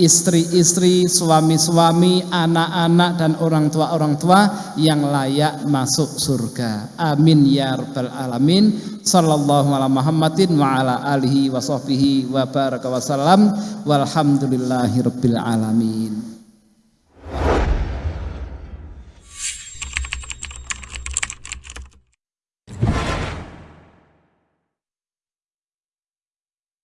Speaker 1: istri-istri, suami-suami, anak-anak dan orang tua-orang tua yang layak masuk surga. Amin ya rabbal alamin. Sallallahu ala Muhammadin wa ala alihi wa sahbihi wa baraka wa salam. Walhamdulillahi rabbil alamin.